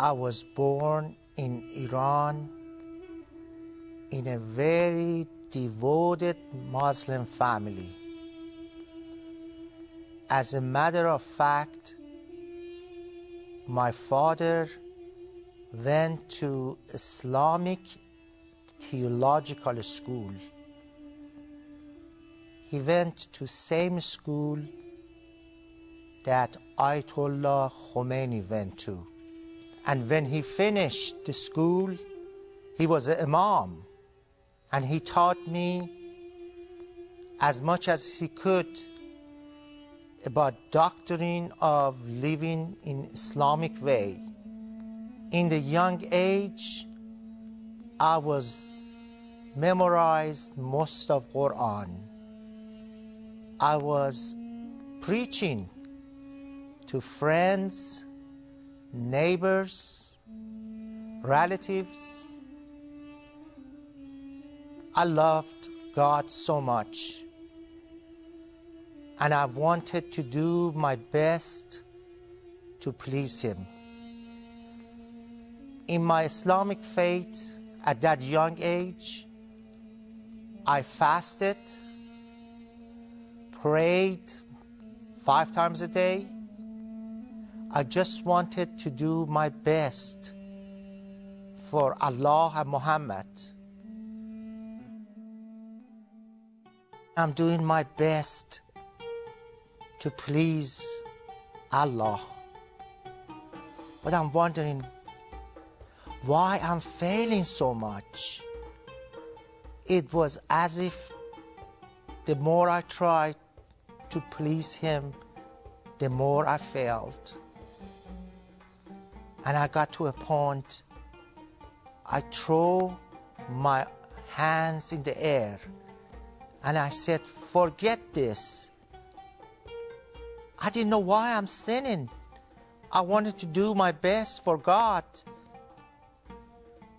I was born in Iran in a very devoted Muslim family. As a matter of fact, my father went to Islamic theological school. He went to same school that Ayatollah Khomeini went to. And when he finished the school, he was an imam. And he taught me as much as he could about doctrine of living in Islamic way. In the young age, I was memorized most of Quran. I was preaching to friends, neighbors, relatives. I loved God so much. And I wanted to do my best to please Him. In my Islamic faith, at that young age, I fasted, prayed five times a day. I just wanted to do my best for Allah and Muhammad. I'm doing my best to please Allah. But I'm wondering why I'm failing so much. It was as if the more I tried to please Him, the more I failed. And I got to a point, I threw my hands in the air and I said, Forget this. I didn't know why I'm sinning. I wanted to do my best for God.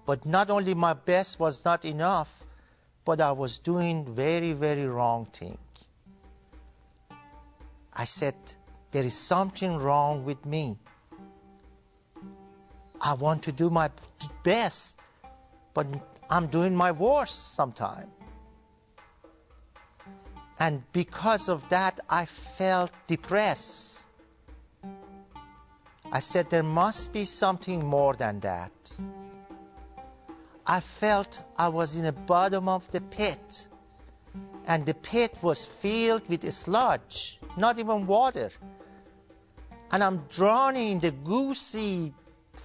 But not only my best was not enough, but I was doing very, very wrong thing. I said, there is something wrong with me. I want to do my best, but I'm doing my worst sometimes. And because of that, I felt depressed. I said, there must be something more than that. I felt I was in the bottom of the pit, and the pit was filled with sludge, not even water. And I'm drowning in the goosey,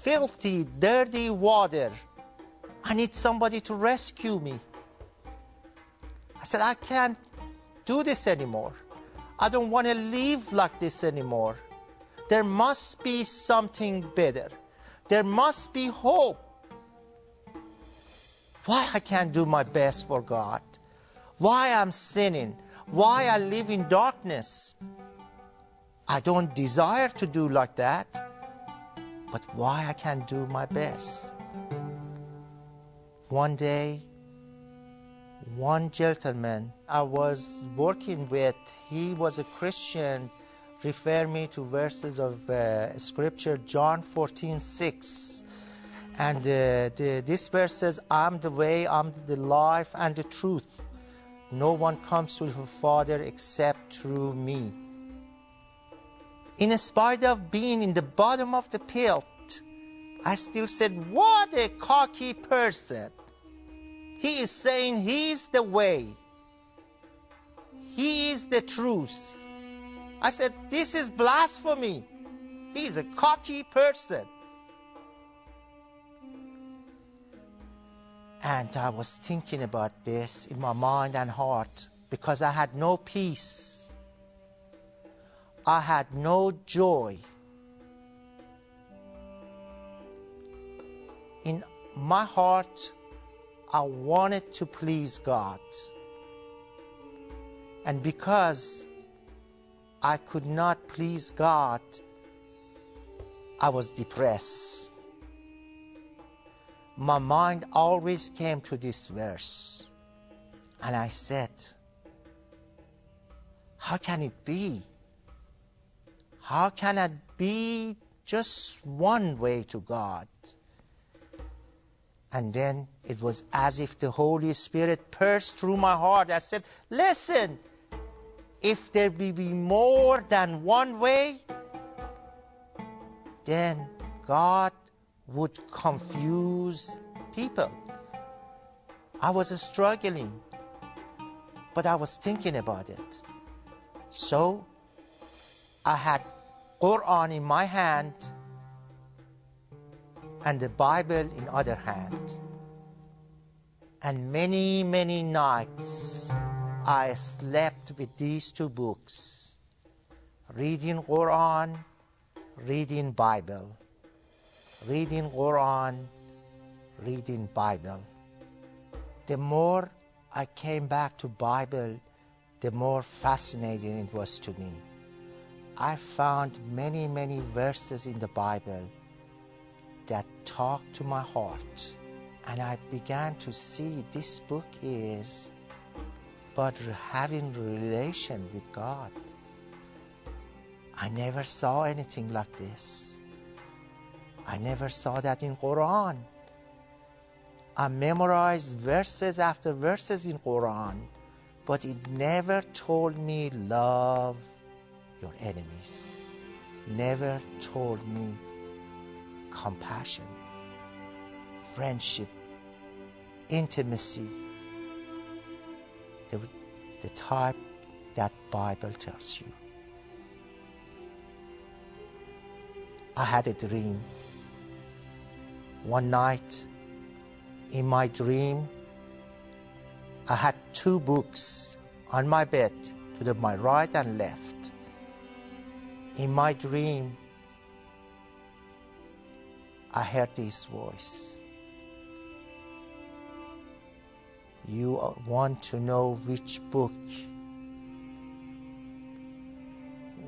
filthy, dirty water. I need somebody to rescue me. I said, I can't do this anymore. I don't want to live like this anymore. There must be something better. There must be hope. Why I can't do my best for God? Why I'm sinning? Why I live in darkness? I don't desire to do like that. But why I can't do my best? One day, one gentleman I was working with, he was a Christian, referred me to verses of uh, scripture, John 14, 6. And uh, the, this verse says, I'm the way, I'm the life, and the truth. No one comes to the Father except through me. In spite of being in the bottom of the pit, I still said, What a cocky person! He is saying he is the way. He is the truth. I said, This is blasphemy. He is a cocky person. And I was thinking about this in my mind and heart because I had no peace. I had no joy. In my heart, I wanted to please God. And because I could not please God, I was depressed. My mind always came to this verse. And I said, How can it be? How can it be just one way to God. And then it was as if the Holy Spirit pierced through my heart. I said, Listen, if there be more than one way, then God would confuse people. I was struggling, but I was thinking about it. So I had Quran in my hand and the Bible in other hand. And many, many nights I slept with these two books, reading Quran, reading Bible, reading Quran, reading Bible. The more I came back to Bible, the more fascinating it was to me. I found many, many verses in the Bible that talked to my heart. And I began to see this book is about having relation with God. I never saw anything like this. I never saw that in Quran. I memorized verses after verses in Quran, but it never told me love your enemies. Never told me compassion, friendship, intimacy, the, the type that Bible tells you. I had a dream. One night, in my dream, I had two books on my bed to the, my right and left. In my dream, I heard this voice. You want to know which book,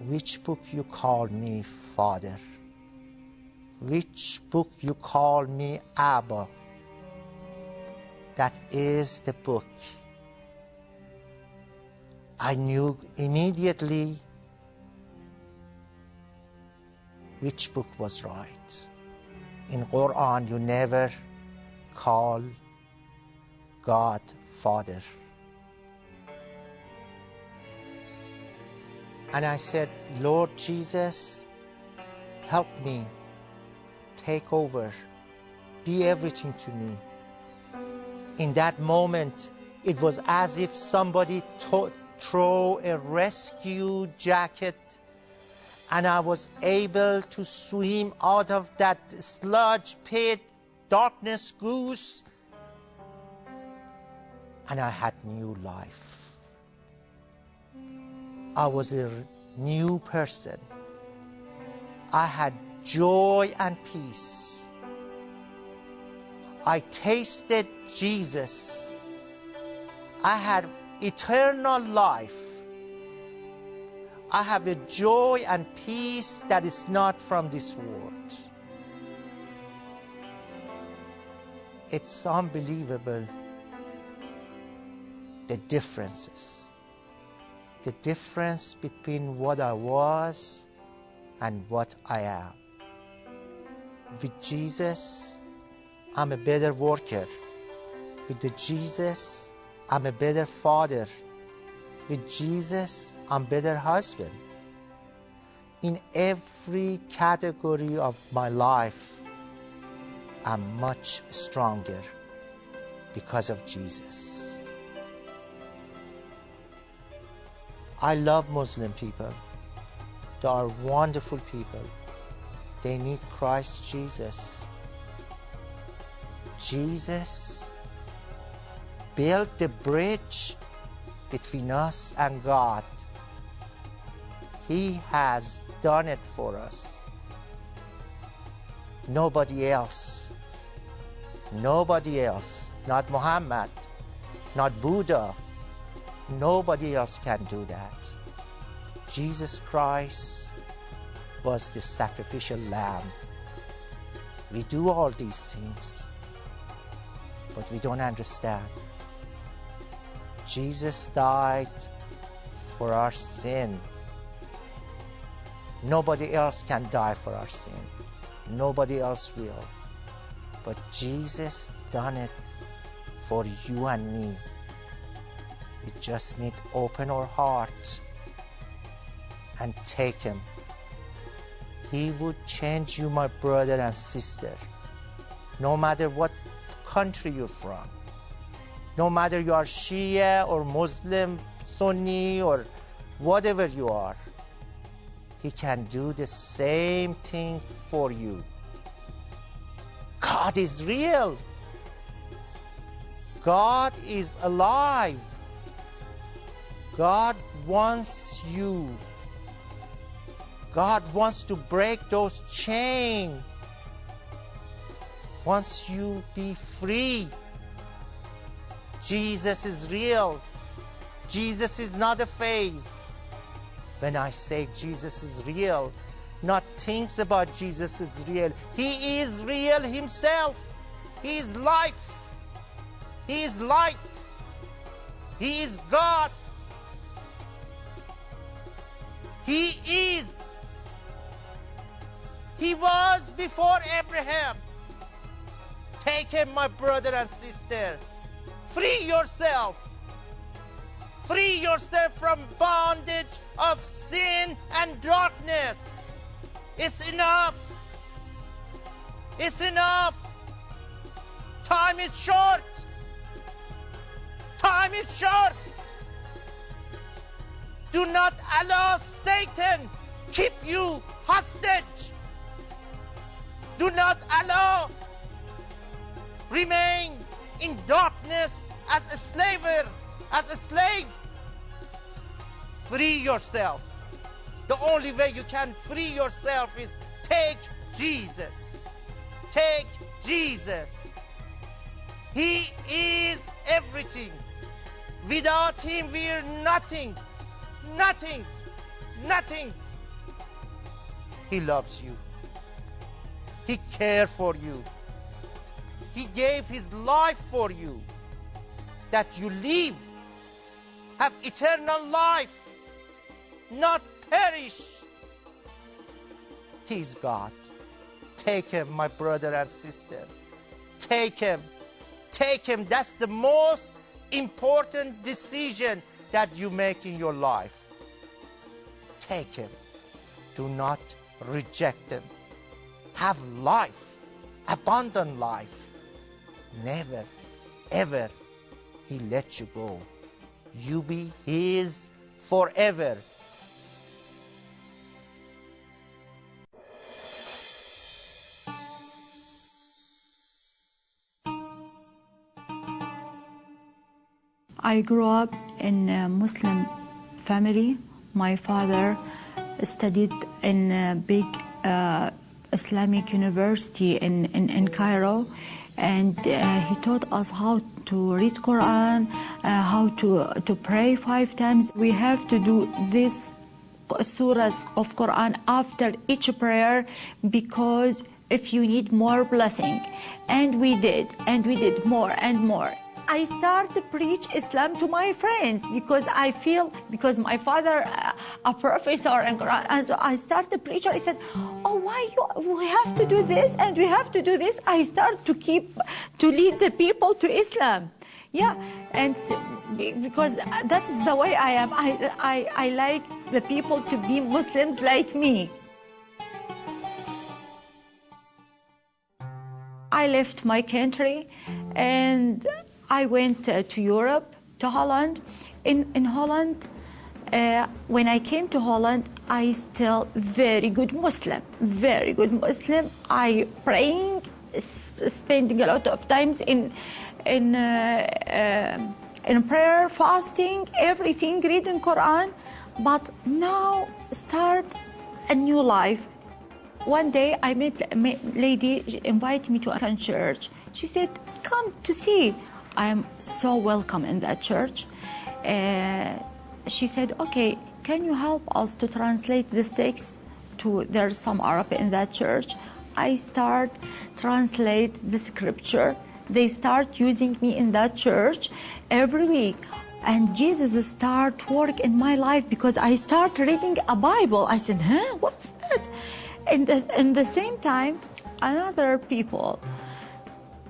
which book you call me Father, which book you call me Abba. That is the book. I knew immediately which book was right in Quran you never call God Father. And I said, Lord Jesus, help me, take over, be everything to me. In that moment, it was as if somebody throw a rescue jacket and I was able to swim out of that sludge pit, darkness goose, and I had new life. I was a new person. I had joy and peace. I tasted Jesus. I had eternal life. I have a joy and peace that is not from this world. It's unbelievable the differences. The difference between what I was and what I am. With Jesus, I'm a better worker. With the Jesus, I'm a better father. With Jesus, I'm better husband. In every category of my life, I'm much stronger because of Jesus. I love Muslim people. They are wonderful people. They need Christ Jesus. Jesus built the bridge between us and God. He has done it for us. Nobody else. Nobody else. Not Muhammad. Not Buddha. Nobody else can do that. Jesus Christ was the sacrificial lamb. We do all these things, but we don't understand. Jesus died for our sin, Nobody else can die for our sin. Nobody else will. But Jesus done it for you and me. We just need open our hearts and take him. He would change you, my brother and sister. No matter what country you're from. No matter you are Shia or Muslim, Sunni or whatever you are. He can do the same thing for you. God is real. God is alive. God wants you. God wants to break those chains. Wants you be free. Jesus is real. Jesus is not a phase. When I say Jesus is real, not things about Jesus is real. He is real himself. He is life. He is light. He is God. He is. He was before Abraham. Take him, my brother and sister. Free yourself. Free yourself from bondage of sin and darkness. It's enough. It's enough. Time is short. Time is short. Do not allow Satan keep you hostage. Do not allow remain in darkness as a slaver, as a slave. Free yourself. The only way you can free yourself is take Jesus. Take Jesus. He is everything. Without him, we're nothing. Nothing. Nothing. He loves you. He cares for you. He gave his life for you that you live, have eternal life, not perish. He's God. Take him, my brother and sister. Take him. Take him. That's the most important decision that you make in your life. Take him. Do not reject him. Have life, abundant life. Never, ever he let you go. You be his forever. I grew up in a Muslim family. My father studied in a big uh, Islamic university in, in, in Cairo and uh, he taught us how to read Quran, uh, how to, to pray five times. We have to do this surahs of Quran after each prayer because if you need more blessing and we did and we did more and more I start to preach Islam to my friends because I feel because my father uh, a professor in Quran. And so I start to preach. I said oh why you we have to do this and we have to do this? I start to keep to lead the people to Islam. Yeah. And because that's the way I am. I, I, I like the people to be Muslims like me. I left my country and I went uh, to Europe, to Holland. In, in Holland, uh, when I came to Holland, I still very good Muslim, very good Muslim. I praying, spending a lot of times in in uh, uh, in prayer, fasting, everything, reading Quran. But now start a new life. One day I met a lady, invited me to a church. She said, "Come to see." I am so welcome in that church. Uh, she said, okay, can you help us to translate this text to, there's some Arab in that church. I start translate the scripture. They start using me in that church every week. and Jesus start work in my life because I start reading a Bible. I said, huh, what's that? And the, in the same time, another people,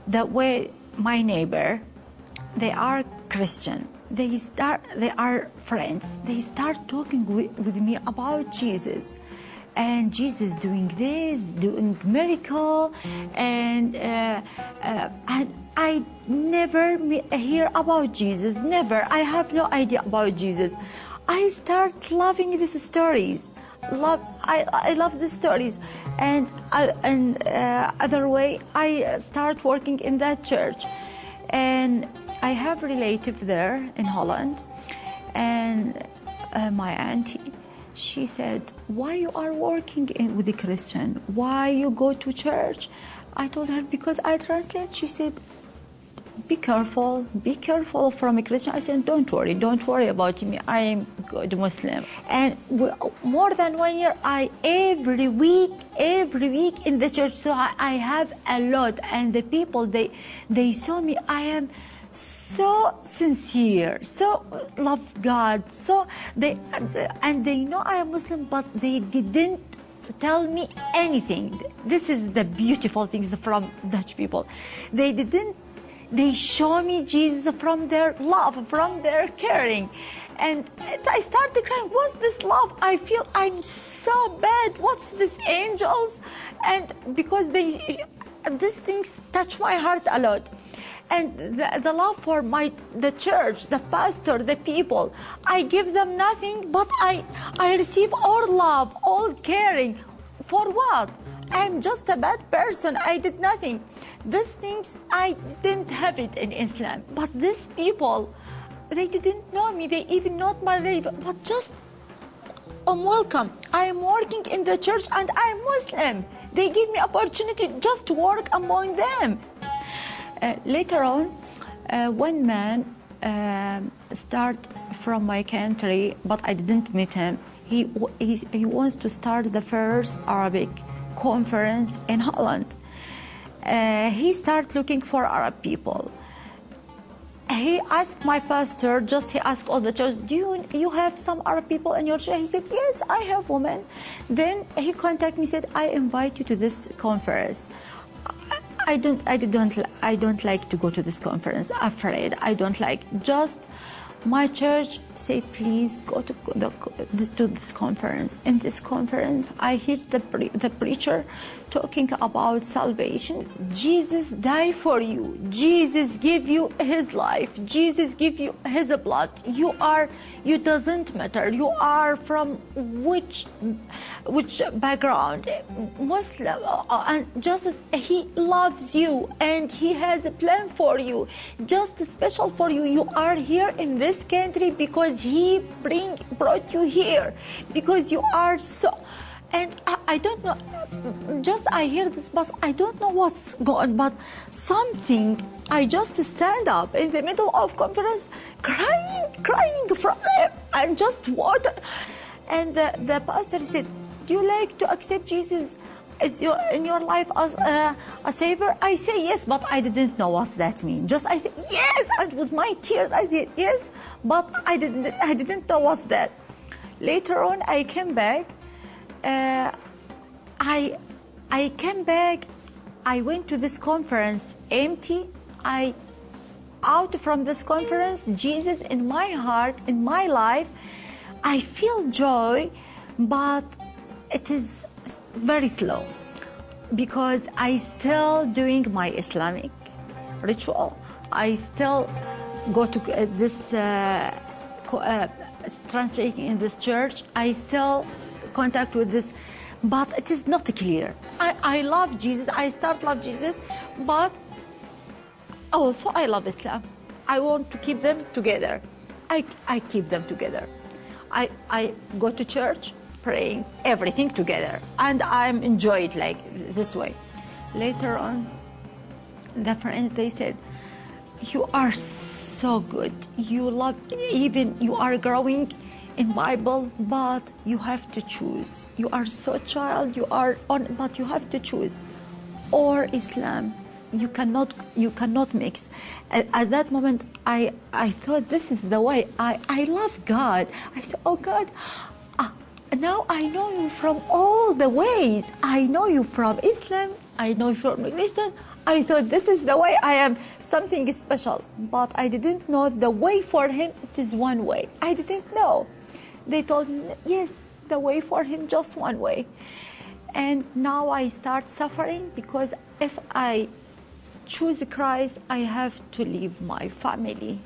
that way my neighbor, they are Christian. They start, they are friends. They start talking with, with me about Jesus and Jesus doing this, doing miracle, and uh, uh, and I never hear about Jesus. Never. I have no idea about Jesus. I start loving these stories. Love. I, I love the stories, and uh, and uh, other way I start working in that church, and I have relative there in Holland, and uh, my auntie she said, "Why you are working in, with the Christian? Why you go to church?" I told her because I translate. She said, "Be careful, be careful from a Christian." I said, "Don't worry, don't worry about me. I am good Muslim." And w- more than one year, I every week, every week in the church. So I, I have a lot, and the people they they saw me. I am so sincere, so love God, so they and they know I am Muslim, but they didn't tell me anything. This is the beautiful things from Dutch people. They didn't. They show me Jesus from their love, from their caring. And I started crying. What's this love? I feel I'm so bad. What's this angels? And because they, these things touch my heart a lot and the, the, love for my the church the pastor the people i give them nothing but i i receive all love all caring. For what? I'm just a bad person. I did nothing. These things i didn't have it in islam. But these people they didn't know me. They even not my religion but just I'm welcome. I am working in the church and I'm Muslim. They give me opportunity just to work among them. Uh, later on, uh, one man uh, start from my country, but I didn't meet him. He, he wants to start the first Arabic conference in Holland. he start looking for Arab people he asked my pastor, just he asked all the church, do you, you have some Arab people in your church? He said, yes, I have women. Then he contacted me, said, I invite you to this conference. I don't, I don't, I don't like to go to this conference. Afraid, I don't like. Just my church say, please go to the, to this conference. In this conference, I heard the the preacher talking about salvation. Jesus died for you. Jesus give you His life. Jesus give you His blood. You are, you doesn't matter. You are from which, which background, Muslim, uh, and Jesus He loves you and He has a plan for you, just special for you. You are here in this country because He bring brought you here because you are so and I, I, don't know just i hear this but i don't know what's going but something i just stand up in the middle of conference crying crying from and just water and the, the pastor said do you like to accept jesus is your in your life as a, a savior i say yes but i didn't know what that means just i said yes and with my tears i said yes but i didn't i didn't know what's that later on i came back uh, I I came back. I went to this conference empty. I out from this conference, Jesus in my heart, in my life. I feel joy, but it is very slow because I still doing my Islamic ritual. I still go to uh, this uh, uh, translating in this church. I still contact with this but it is not clear. I, I love jesus. I start love jesus but also i love islam. I want to keep them together. I, I keep them together. I, I go to church praying everything together. And i'm enjoy it like this way. Later on the friends they said you are so good. You love even you are growing in bible but you have to choose. You are so child you are on but you have to choose. Or islam you cannot you cannot mix. At, at that moment i i thought this is the way. I i love god. I said oh god now i know you from all the ways. I know you from islam. I know you from religion. I thought this is the way. I am something special. But i didn't know the way for him it is one way. I didn't know. They told me yes the way for him just one way. And now i start suffering because if i choose Christ, I have to leave my family,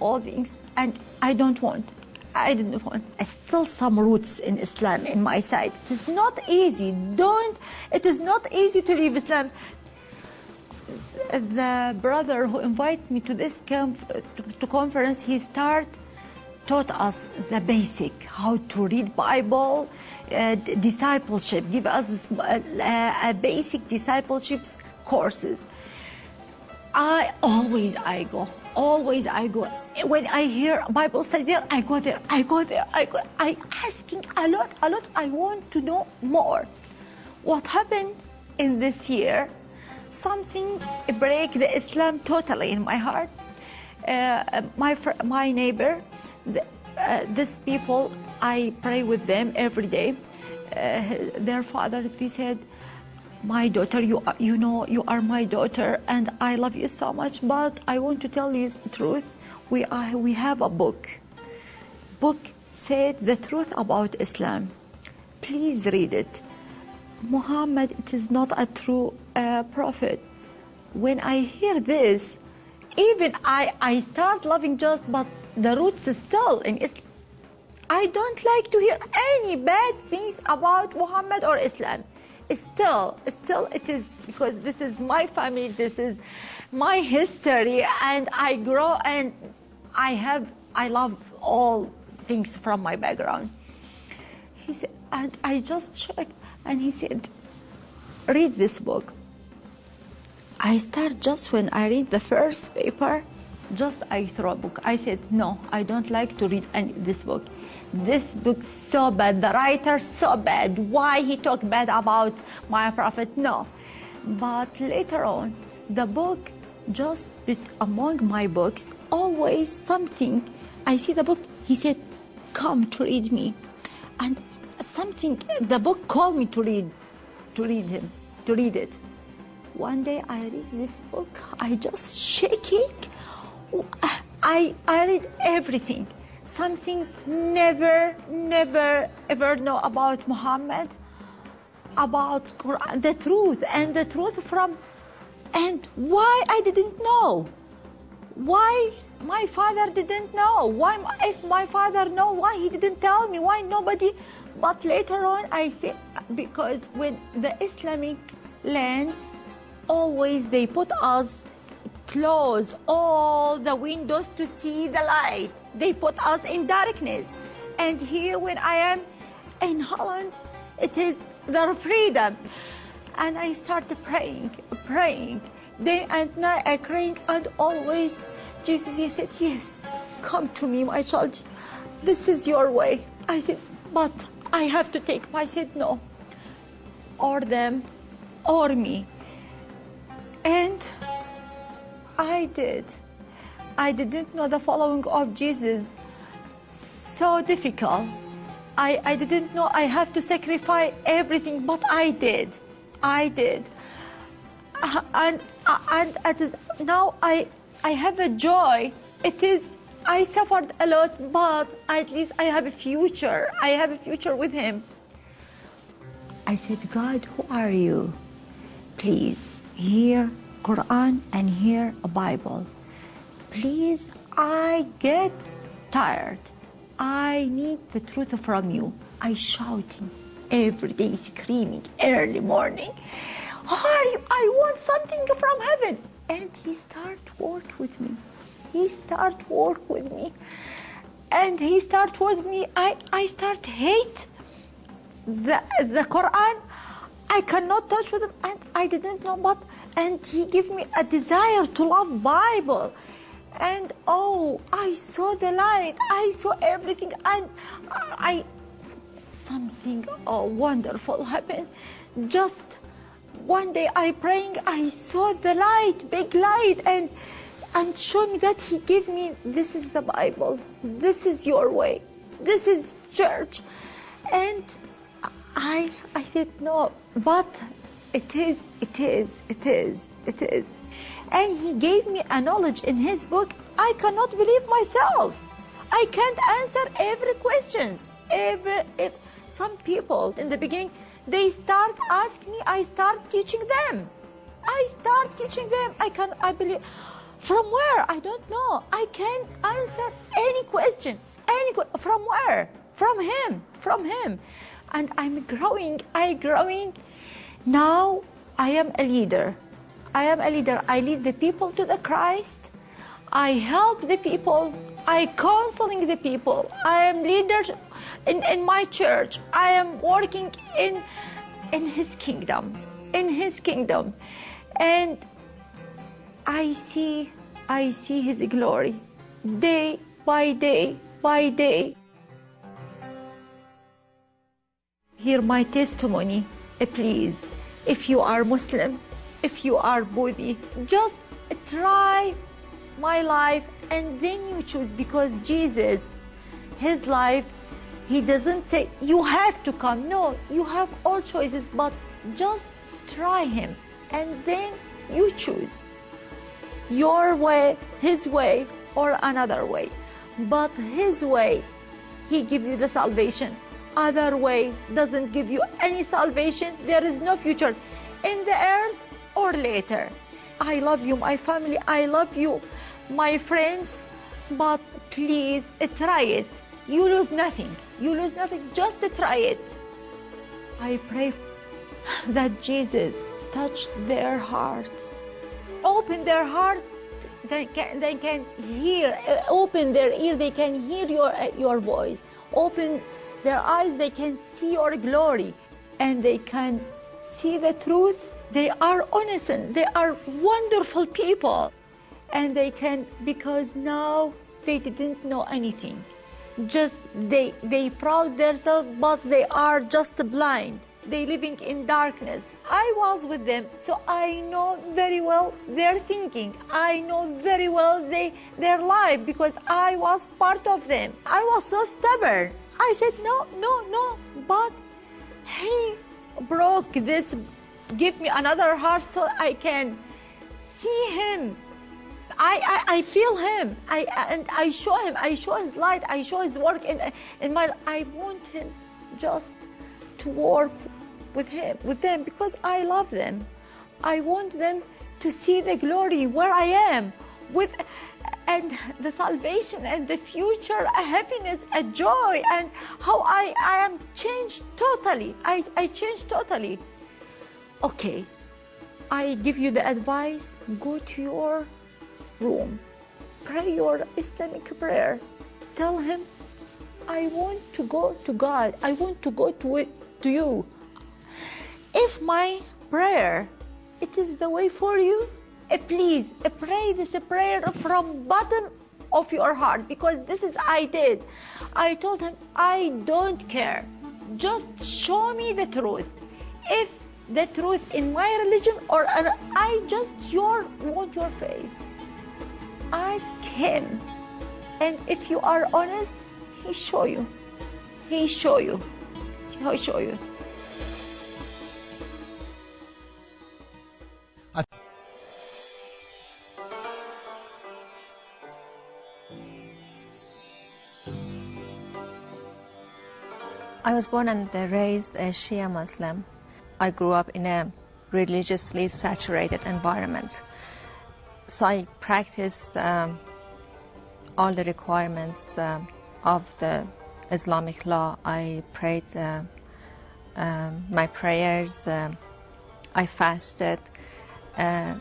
all things, and I don't want. I didn't want. I still some roots in Islam in my side. It is not easy. Don't. It is not easy to leave Islam. The brother who invited me to this conf- to conference, he start taught us the basic, how to read Bible, uh, discipleship, give us uh, a basic discipleship courses. I always I go, always I go. When I hear Bible study there, I go there, I go there, I go. I asking a lot, a lot. I want to know more. What happened in this year? Something break the Islam totally in my heart. Uh, my my neighbor, the, uh, these people, I pray with them every day. Uh, their father, they said, my daughter you are, you know you are my daughter and i love you so much but i want to tell you the truth. We are we have a book. Book said the truth about islam. Please read it. Muhammad it is not a true uh, prophet. When i hear this even i i start loving just but the roots is still in islam i don't like to hear any bad things about muhammad or islam still still it is because this is my family this is my history and i grow and i have i love all things from my background. He said and i just checked and he said read this book. I start just when i read the first paper just i throw a book. I said no i don't like to read any, this book this book so bad the writer so bad why he talk bad about my prophet? No. But later on the book just among my books always something i see the book he said come to read me. And something the book called me to read to read him to read it. One day i read this book i just shaking i i read everything something never, never, ever know about Muhammad, about Quran, the truth, and the truth from, and why I didn't know, why my father didn't know, why if my father know, why he didn't tell me, why nobody, but later on I say because when the Islamic lands, always they put us close all the windows to see the light. They put us in darkness. And here, when I am in Holland, it is their freedom. And I started praying, praying, day and night. I praying, and always Jesus he said, Yes, come to me, my child. This is your way. I said, But I have to take. I said, No, or them, or me. And I did. I didn't know the following of Jesus. So difficult. I, I didn't know I have to sacrifice everything, but I did. I did. Uh, and uh, and it is, now I I have a joy. It is I suffered a lot, but at least I have a future. I have a future with Him. I said, God, who are you? Please hear Quran and hear a Bible. Please, I get tired. I need the truth from you. I shouting every day, screaming early morning. Hurry! I want something from heaven. And he start work with me. He start work with me. And he start work with me. I, I start hate the the Quran. I cannot touch with him and I didn't know but and he gave me a desire to love Bible. And oh, I saw the light. I saw everything, and I something oh, wonderful happened. Just one day I praying, I saw the light, big light, and and show me that he gave me this is the Bible, this is your way, this is church, and I I said no, but it is, it is, it is, it is, and he gave me a knowledge in his book. I cannot believe myself. I can't answer every questions. Every, some people in the beginning they start asking me, I start teaching them. I start teaching them. I can I believe from where? I don't know. I can't answer any question. Any from where? From him. From him. And I'm growing. I growing. Now I am a leader. I am a leader. I lead the people to the Christ. I help the people. I counseling the people. I am leader in, in my church. I am working in in his kingdom. In his kingdom. And I see I see his glory day by day by day. Hear my testimony, Eh, please. If you are Muslim, if you are Buddhi, just try my life and then you choose because Jesus, his life, he doesn't say you have to come. No, you have all choices, but just try him and then you choose your way, his way, or another way. But his way, he give you the salvation. Other way doesn't give you any salvation. There is no future in the earth or later. I love you, my family. I love you, my friends. But please try it. You lose nothing. You lose nothing. Just try it. I pray that Jesus touch their heart. Open their heart. They can, they can hear. Open their ear. They can hear your your voice. Open their eyes. They can see your glory, and they can see the truth they are innocent. They are wonderful people. And they can, because now they didn't know anything. Just they, they proud themselves, but they are just blind. They living in darkness. I was with them, so I know very well their thinking. I know very well they, their life because I was part of them. I was so stubborn. I said, no, no, no. But he broke this give me another heart so I can see him. I, I, I feel him. I and I show him. I show his light. I show his work in in my. I want him just to work with him with them because I love them. I want them to see the glory where I am with and the salvation and the future a happiness a joy and how I, I am changed totally I, I changed totally okay, I give you the advice go to your room, pray your Islamic prayer. Tell him, I want to go to God, I want to go to, it, to you. If my prayer it is the way for you, uh, please uh, pray this prayer from bottom of your heart because this is I did. I told him I don't care. Just show me the truth. If the truth in my religion or I just your want your face. Ask him. And if you are honest, he show you. He show you. He'll show you. I was born and raised a Shia Muslim. I grew up in a religiously saturated environment. So I practiced um, all the requirements uh, of the Islamic law. I prayed uh, um, my prayers. Uh, I fasted. Uh,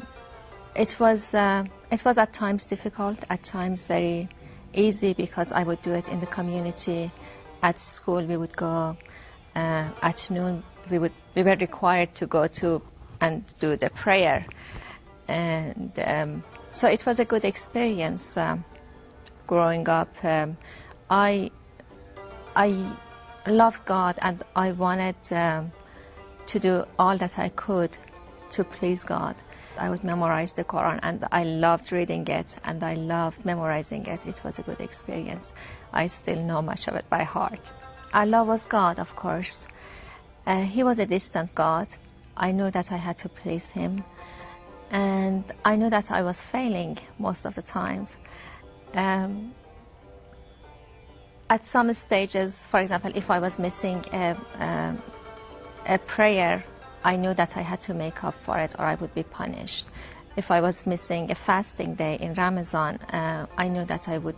it was uh, it was at times difficult, at times very easy because I would do it in the community. At school, we would go uh, at noon we would we were required to go to and do the prayer, and um, so it was a good experience um, growing up. Um, I I loved God and I wanted um, to do all that I could to please God. I would memorize the Quran and I loved reading it and I loved memorizing it. It was a good experience. I still know much of it by heart. Allah was God, of course. Uh, he was a distant God. I knew that I had to please Him. And I knew that I was failing most of the times. Um, at some stages, for example, if I was missing a, a, a prayer I knew that I had to make up for it or I would be punished. If I was missing a fasting day in Ramadan, uh, I knew that I would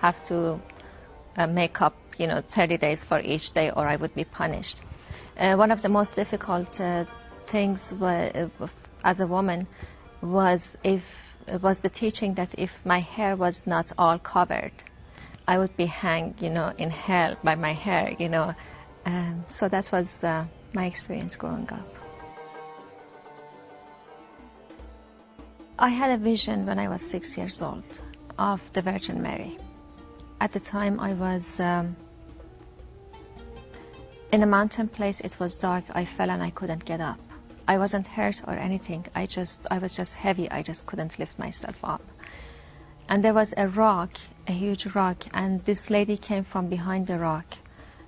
have to uh, make up, you know, 30 days for each day or I would be punished. Uh, one of the most difficult uh, things were, uh, as a woman was if was the teaching that if my hair was not all covered, I would be hanged, you know, in hell by my hair, you know. Um, so that was uh, my experience growing up. I had a vision when I was six years old of the Virgin Mary. At the time, I was um, in a mountain place. It was dark. I fell and I couldn't get up. I wasn't hurt or anything. I just, I was just heavy. I just couldn't lift myself up. And there was a rock, a huge rock, and this lady came from behind the rock.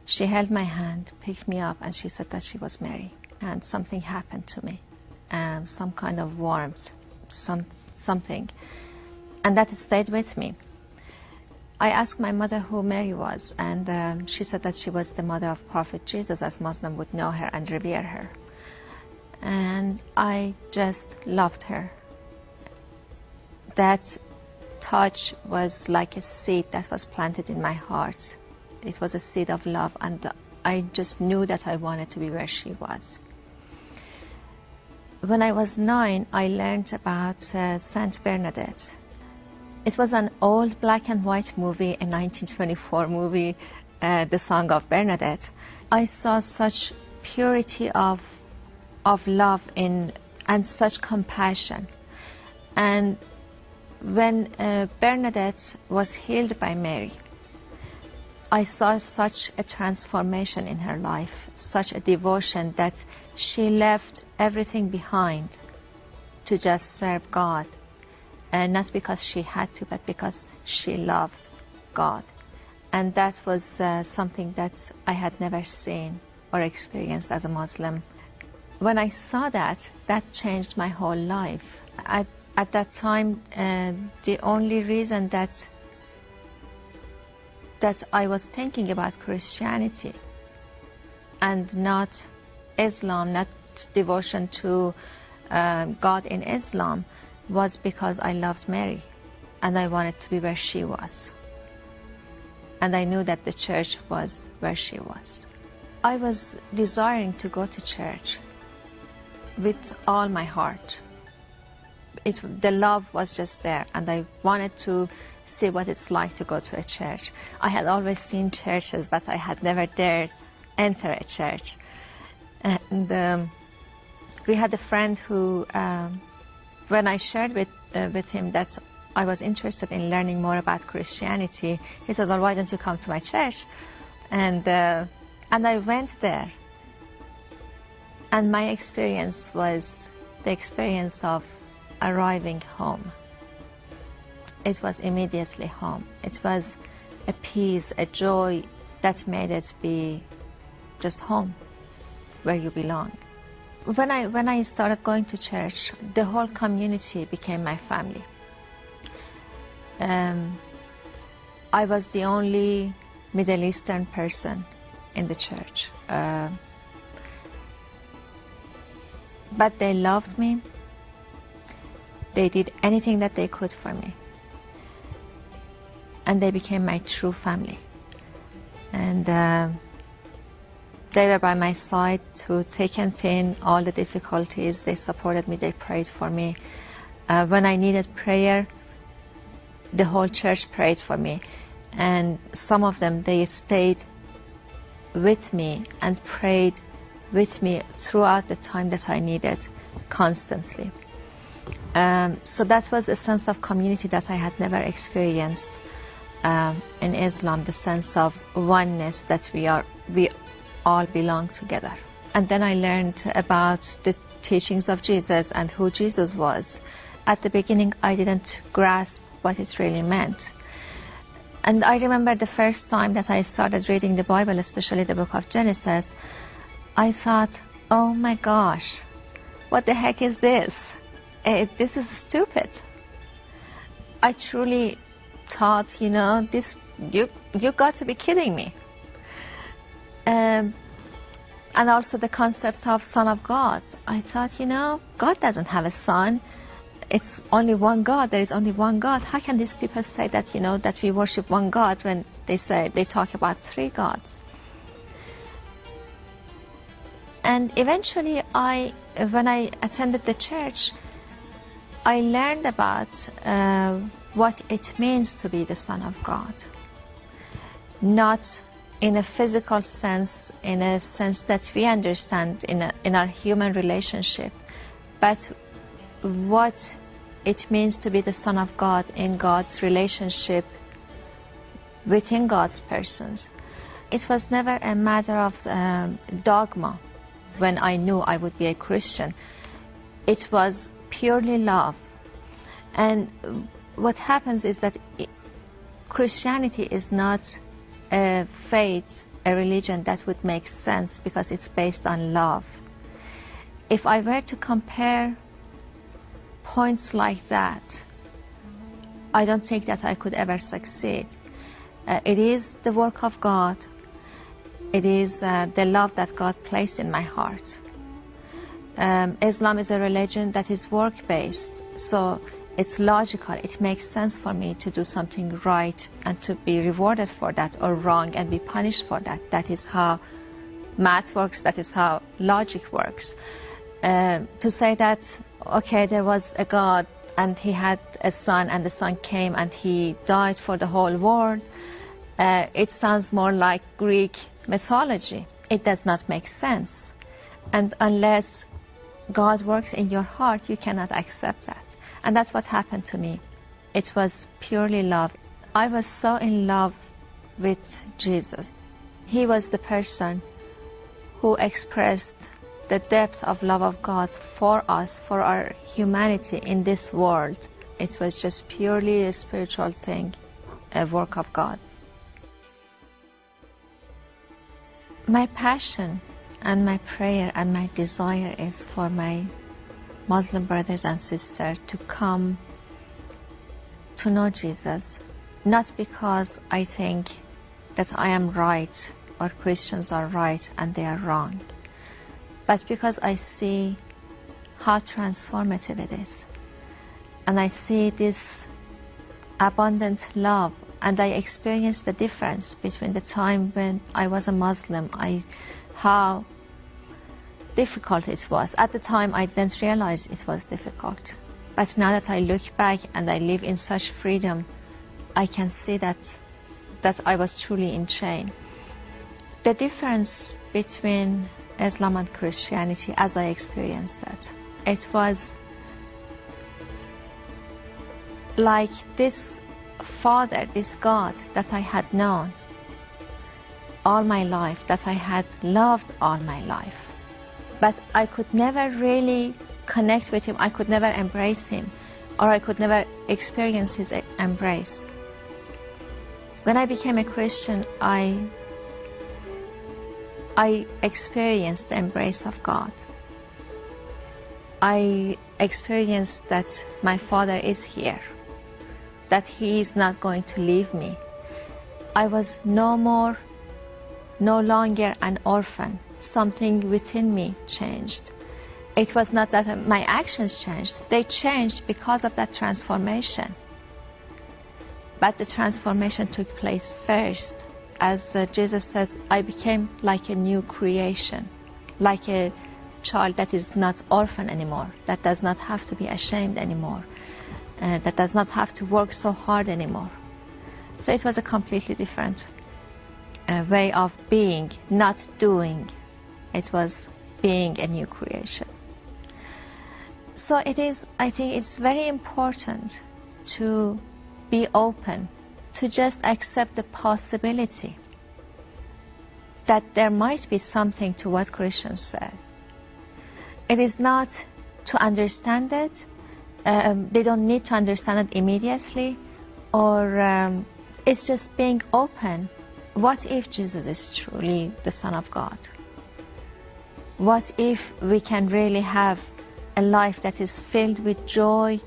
She held my hand, picked me up, and she said that she was Mary. And something happened to me, um, some kind of warmth some something, and that stayed with me. I asked my mother who Mary was, and um, she said that she was the mother of Prophet Jesus, as Muslim would know her and revere her. And I just loved her. That touch was like a seed that was planted in my heart. It was a seed of love, and I just knew that I wanted to be where she was when I was nine, I learned about uh, Saint Bernadette. It was an old black and white movie, a 1924 movie, uh, The Song of Bernadette. I saw such purity of of love in and such compassion. And when uh, Bernadette was healed by Mary, I saw such a transformation in her life, such a devotion that she left everything behind to just serve God. And not because she had to, but because she loved God. And that was uh, something that I had never seen or experienced as a Muslim. When I saw that, that changed my whole life. At, at that time, uh, the only reason that that I was thinking about Christianity and not Islam, not devotion to um, God in Islam, was because I loved Mary and I wanted to be where she was. And I knew that the church was where she was. I was desiring to go to church with all my heart. It, the love was just there, and I wanted to see what it's like to go to a church. I had always seen churches, but I had never dared enter a church. And um, we had a friend who, um, when I shared with uh, with him that I was interested in learning more about Christianity, he said, "Well, why don't you come to my church?" And uh, and I went there. And my experience was the experience of arriving home. It was immediately home. It was a peace, a joy that made it be just home where you belong. When I when I started going to church, the whole community became my family. Um, I was the only Middle Eastern person in the church, uh, but they loved me. They did anything that they could for me, and they became my true family. And uh, they were by my side through thick and thin, all the difficulties. They supported me, they prayed for me. Uh, when I needed prayer, the whole church prayed for me. And some of them, they stayed with me and prayed with me throughout the time that I needed constantly. Um, so that was a sense of community that I had never experienced um, in Islam, the sense of oneness that we are, we all belong together. And then I learned about the teachings of Jesus and who Jesus was. At the beginning, I didn't grasp what it really meant. And I remember the first time that I started reading the Bible, especially the book of Genesis, I thought, oh my gosh, what the heck is this? Uh, this is stupid. I truly thought, you know, this you you got to be kidding me. Um, and also the concept of Son of God. I thought, you know, God doesn't have a son. It's only one God. There is only one God. How can these people say that, you know, that we worship one God when they say they talk about three gods? And eventually, I, when I attended the church, I learned about uh, what it means to be the Son of God. Not in a physical sense, in a sense that we understand in, a, in our human relationship, but what it means to be the Son of God in God's relationship within God's persons. It was never a matter of um, dogma when I knew I would be a Christian. It was purely love. And what happens is that Christianity is not a faith, a religion that would make sense because it's based on love. If I were to compare points like that, I don't think that I could ever succeed. Uh, it is the work of God. It is uh, the love that God placed in my heart. Um, Islam is a religion that is work based, so it's logical. It makes sense for me to do something right and to be rewarded for that or wrong and be punished for that. That is how math works. That is how logic works. Uh, to say that, okay, there was a God and he had a son and the son came and he died for the whole world, uh, it sounds more like Greek mythology. It does not make sense. And unless God works in your heart, you cannot accept that. And that's what happened to me. It was purely love. I was so in love with Jesus. He was the person who expressed the depth of love of God for us, for our humanity in this world. It was just purely a spiritual thing, a work of God. My passion and my prayer and my desire is for my Muslim brothers and sisters to come to know Jesus, not because I think that I am right or Christians are right and they are wrong, but because I see how transformative it is. And I see this abundant love and I experience the difference between the time when I was a Muslim, I, how difficult it was. At the time, I didn't realize it was difficult. But now that I look back and I live in such freedom, I can see that that I was truly in chain. The difference between Islam and Christianity, as I experienced it, it was like this Father, this God that I had known all my life, that I had loved all my life but I could never really connect with him. I could never embrace him, or I could never experience his embrace. When I became a Christian, I I experienced the embrace of God. I experienced that my Father is here, that He is not going to leave me. I was no more, no longer an orphan something within me changed. It was not that my actions changed, they changed because of that transformation. But the transformation took place first. As uh, Jesus says, I became like a new creation, like a child that is not orphan anymore, that does not have to be ashamed anymore, uh, that does not have to work so hard anymore. So it was a completely different uh, way of being, not doing, it was being a new creation. So it is, I think it's very important to be open, to just accept the possibility that there might be something to what Christians said. It is not to understand it. Um, they don't need to understand it immediately, or um, it's just being open. What if Jesus is truly the Son of God? What if we can really have a life that is filled with joy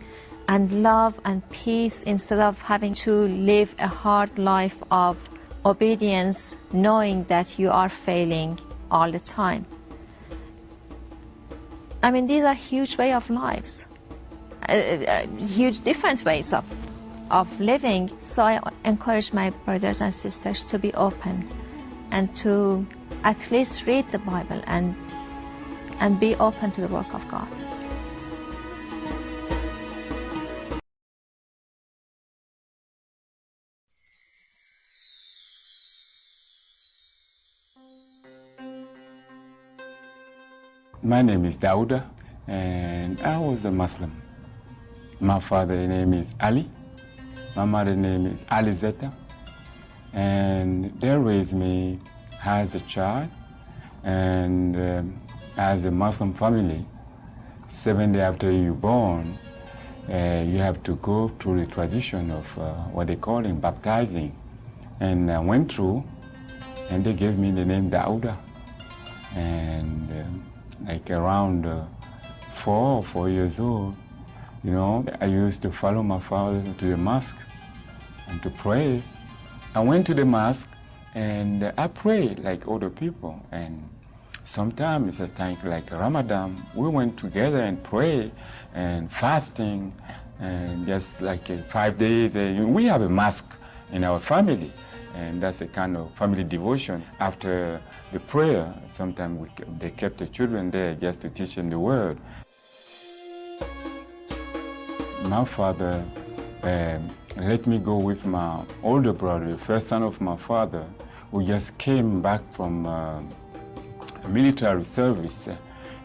and love and peace instead of having to live a hard life of obedience knowing that you are failing all the time? I mean, these are huge way of lives, uh, uh, huge different ways of of living. So I encourage my brothers and sisters to be open and to at least read the Bible and and be open to the work of God. My name is Dauda, and I was a Muslim. My father's name is Ali. My mother's name is Alizeta. And they raised me as a child and um, as a Muslim family. Seven days after you're born, uh, you have to go through the tradition of uh, what they call in baptizing. And I went through, and they gave me the name Dauda. And um, like around uh, four or four years old, you know, I used to follow my father to the mosque and to pray. I went to the mosque and I pray like other people. And sometimes a time like Ramadan, we went together and pray and fasting and just like uh, five days. Uh, we have a mosque in our family and that's a kind of family devotion. After the prayer, sometimes they kept the children there just to teach them the word. My father um, let me go with my older brother, the first son of my father, who just came back from uh, military service.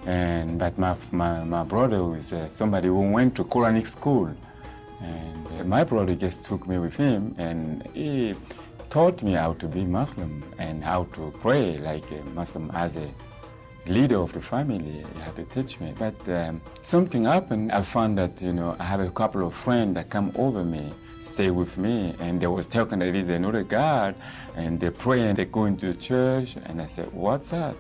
And but my, my, my brother was uh, somebody who went to Quranic school. And uh, my brother just took me with him and he taught me how to be Muslim and how to pray like a Muslim as a leader of the family. He had to teach me. But um, something happened. I found that you know I have a couple of friends that come over me, stay with me, and they was talking that is another God, and they pray and they go into the church. And I said, what's that?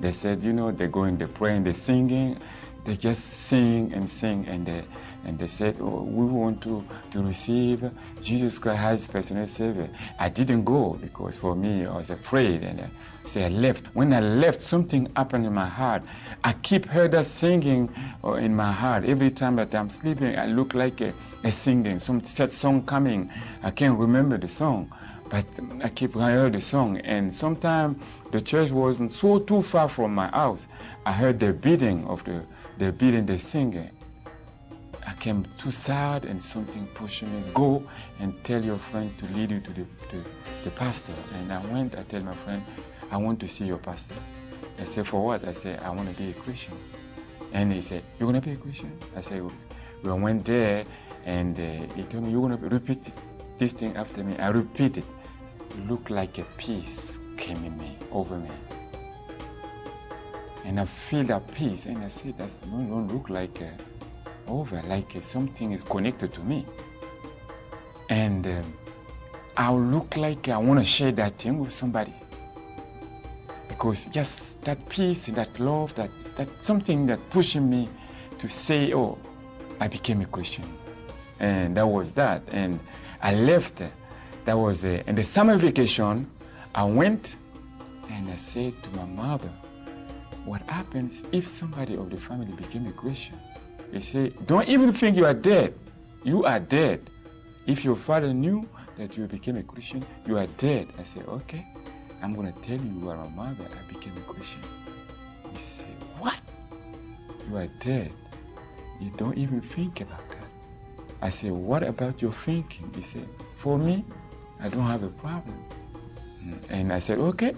They said, you know, they go in, they pray and they singing. They just sing and sing and they and they said, oh, we want to, to receive Jesus Christ as personal Savior. I didn't go because for me I was afraid and I, I left. When I left, something happened in my heart. I keep heard that singing uh, in my heart. Every time that I'm sleeping, I look like a, a singing, some sad song coming. I can't remember the song. But I keep I heard the song, and sometimes the church wasn't so too far from my house. I heard the beating of the the beating, the singing, I came too sad and something pushed me. Go and tell your friend to lead you to the, to the pastor. And I went, I tell my friend, I want to see your pastor. I said, for what? I said, I want to be a Christian. And he said, you're going to be a Christian? I said, we went there and uh, he told me, you're going to repeat this, thing after me. I repeated. Looked like a peace came in me, over me. And I feel that peace. And I said, that don't look like over, like something is connected to me. And um, I'll look like I want to share that thing with somebody. Because just that peace that love, that, that something that pushing me to say, oh, I became a Christian. And that was that. And I left. That was a, in the summer vacation, I went and I said to my mother, what happens if somebody of the family became a Christian? He said, Don't even think you are dead. You are dead. If your father knew that you became a Christian, you are dead. I said, Okay, I'm going to tell you you are a mother. I became a Christian. He said, What? You are dead. You don't even think about that. I said, What about your thinking? He said, For me, I don't have a problem. Mm, and I said, Okay,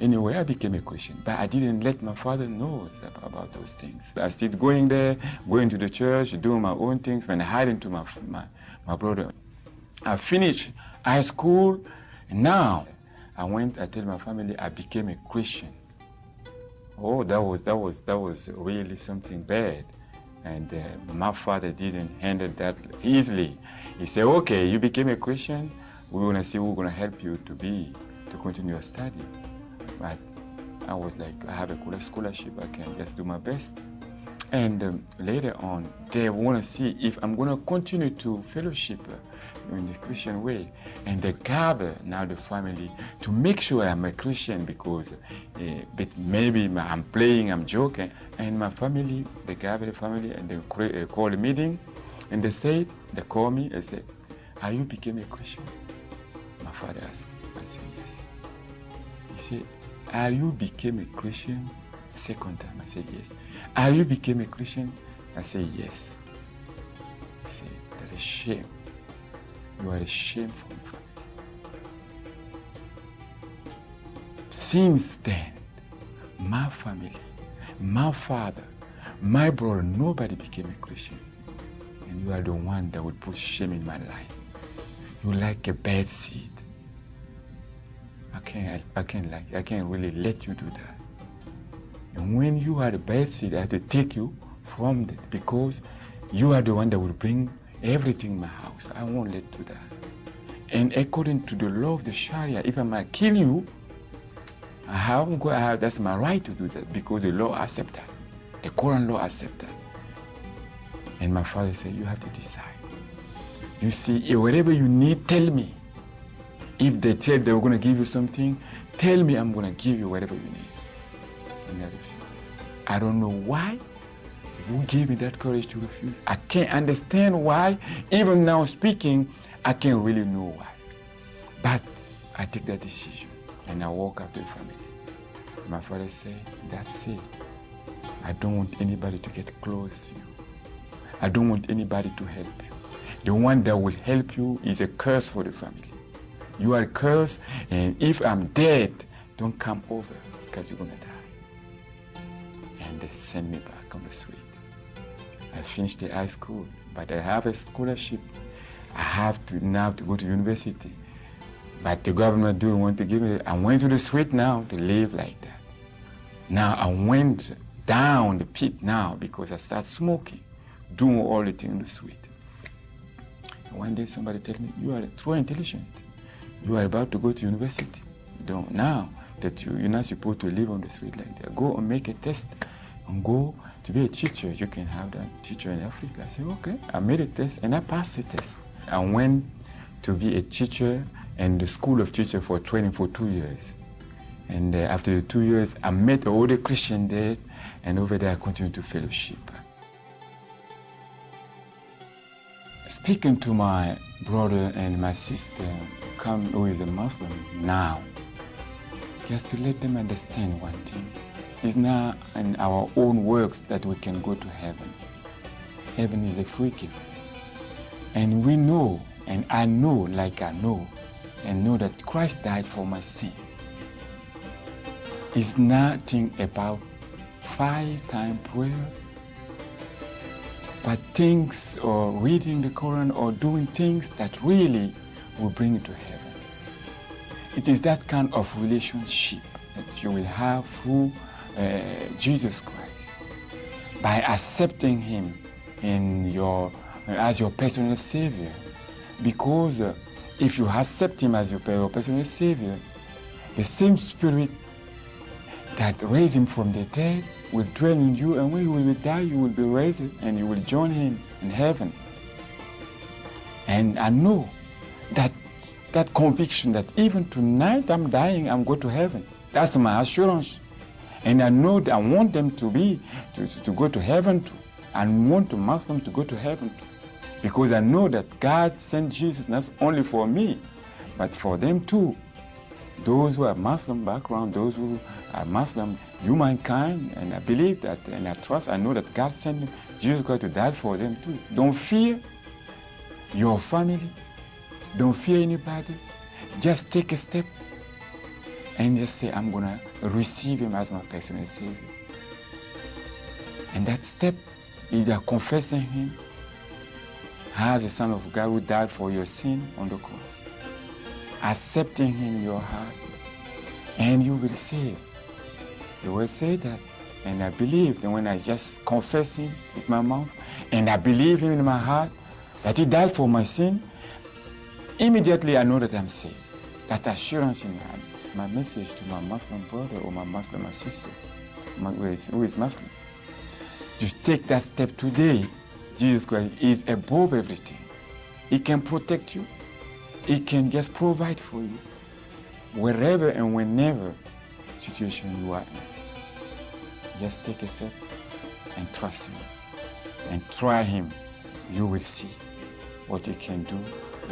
Anyway, I became a Christian, but I didn't let my father know about those things. I started going there, going to the church, doing my own things, and hiding to my, my, my brother. I finished high school, now I went, I told my family I became a Christian. Oh, that was that was that was really something bad, and uh, my father didn't handle that easily. He said, "Okay, you became a Christian. We're gonna see we're gonna help you to be to continue your study." But I was like, I have a college scholarship. I can just do my best. And um, later on, they want to see if I'm going to continue to fellowship in the Christian way. And they gather now the family to make sure I'm a Christian because uh, but maybe I'm playing, I'm joking. And my family, they gather the family and they uh, call a meeting. And they say, they call me and say, Are you became a Christian? My father asked. I said, Yes. He said, Are you became a Christian? Second time, I said, Yes. Are you became a Christian? I said, Yes. He said, That is shame. You are a shame for me. Since then, my family, my father, my brother, nobody became a Christian. And you are the one that would put shame in my life. You like a bad seed. I can't, I can't like, I can't really let you do that. And when you are the best, seed, I have to take you from that because you are the one that will bring everything in my house. I won't let you that. And according to the law of the Sharia, if I might kill you, I got, I have, that's my right to do that because the law accepts that. The Quran law accepts that. And my father said, You have to decide. You see, whatever you need, tell me. If they tell they were going to give you something, tell me I'm going to give you whatever you need. And I. I don't know why you gave me that courage to refuse. I can't understand why. Even now speaking, I can't really know why. But I take that decision and I walk after the family. My father said, That's it. I don't want anybody to get close to you. I don't want anybody to help you. The one that will help you is a curse for the family. You are cursed, and if I'm dead, don't come over because you're going to die. And they send me back on the street. I finished the high school, but I have a scholarship. I have to now to go to university. But the government didn't want to give me. I went to the street now to live like that. Now I went down the pit now because I started smoking, doing all the things in the street. One day somebody told me, "You are too intelligent. You are about to go to university. Don't now that you, you're not supposed to live on the street like that. Go and make a test and go to be a teacher. You can have that teacher in Africa." I said, "Okay." I made a test and I passed the test. I went to be a teacher in the school of teacher for training for two years. And uh, after the two years, I met all the Christian there, and over there I continued to fellowship. Speaking to my brother and my sister, come who is a Muslim now, just to let them understand one thing. It's not in our own works that we can go to heaven. Heaven is a free gift. And we know, and I know, like I know, and know that Christ died for my sin. It's nothing about five time prayer, but things or reading the Quran or doing things that really will bring you to heaven. It is that kind of relationship that you will have through uh, Jesus Christ by accepting Him in your as your personal Savior, because. Uh, if you accept Him as your personal Savior, the same Spirit that raised Him from the dead will dwell in you, and when you will die, you will be raised and you will join Him in heaven. And I know that that conviction that even tonight I'm dying, I'm going to heaven. That's my assurance. And I know that I want them to be to, to go to heaven too. I want to Muslim to go to heaven too. Because I know that God sent Jesus not only for me, but for them too. Those who have Muslim background, those who are Muslim, humankind, and I believe that and I trust, I know that God sent Jesus Christ to die for them too. Don't fear your family. Don't fear anybody. Just take a step and just say, I'm going to receive him as my personal Savior. And that step, either confessing him as the Son of God who died for your sin on the cross, accepting Him in your heart, and you will save. He will say that. And I believe, and when I just confess Him with my mouth, and I believe Him in my heart that He died for my sin, immediately I know that I'm saved. That assurance in my heart. My message to my Muslim brother or my Muslim sister my, who, is, who is Muslim, just take that step today. Jesus Christ is above everything. He can protect you. He can just provide for you wherever and whenever situation you are in. Just take a step and trust Him and try Him. You will see what He can do,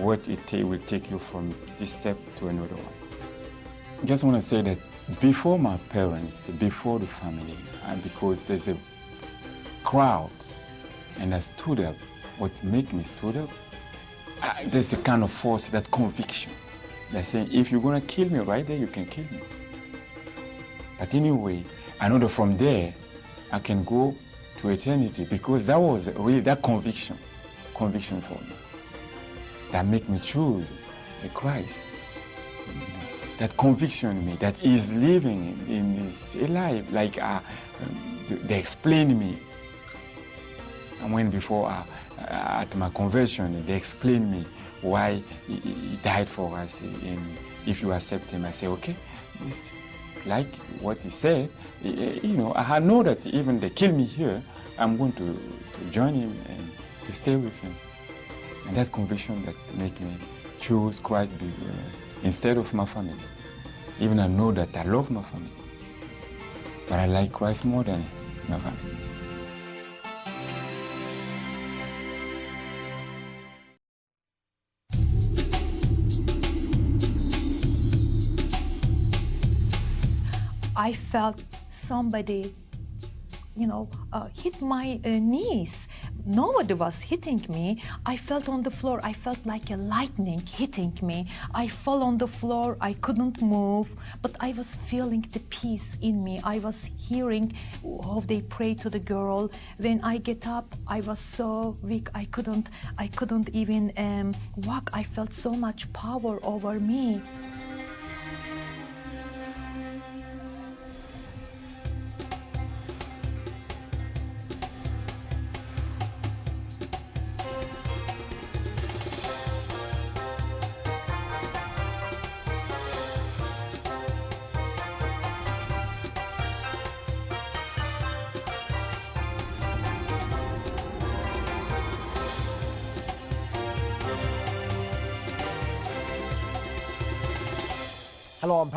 what it will take you from this step to another one. Just want to say that before my parents, before the family, and because there's a crowd, and I stood up, what made me stood up, I, there's a kind of force, that conviction. They're saying, if you're going to kill me right there, you can kill me. But anyway, I know that from there, I can go to eternity because that was really that conviction, conviction for me, that make me choose Christ. That conviction me, that is living in his life, like uh, they explain me. And when before uh, at my conversion, they explained me why he, he died for us. And if you accept him, I say, okay, it's like what he said. You know, I know that even they kill me here, I'm going to, to join him and to stay with him. And that conviction that make me choose Christ uh, instead of my family. Even I know that I love my family, but I like Christ more than my family. I felt somebody, you know, uh, hit my uh, knees. Nobody was hitting me. I felt on the floor. I felt like a lightning hitting me. I fell on the floor. I couldn't move, but I was feeling the peace in me. I was hearing how they pray to the girl. When I get up, I was so weak. I couldn't. I couldn't even um, walk. I felt so much power over me.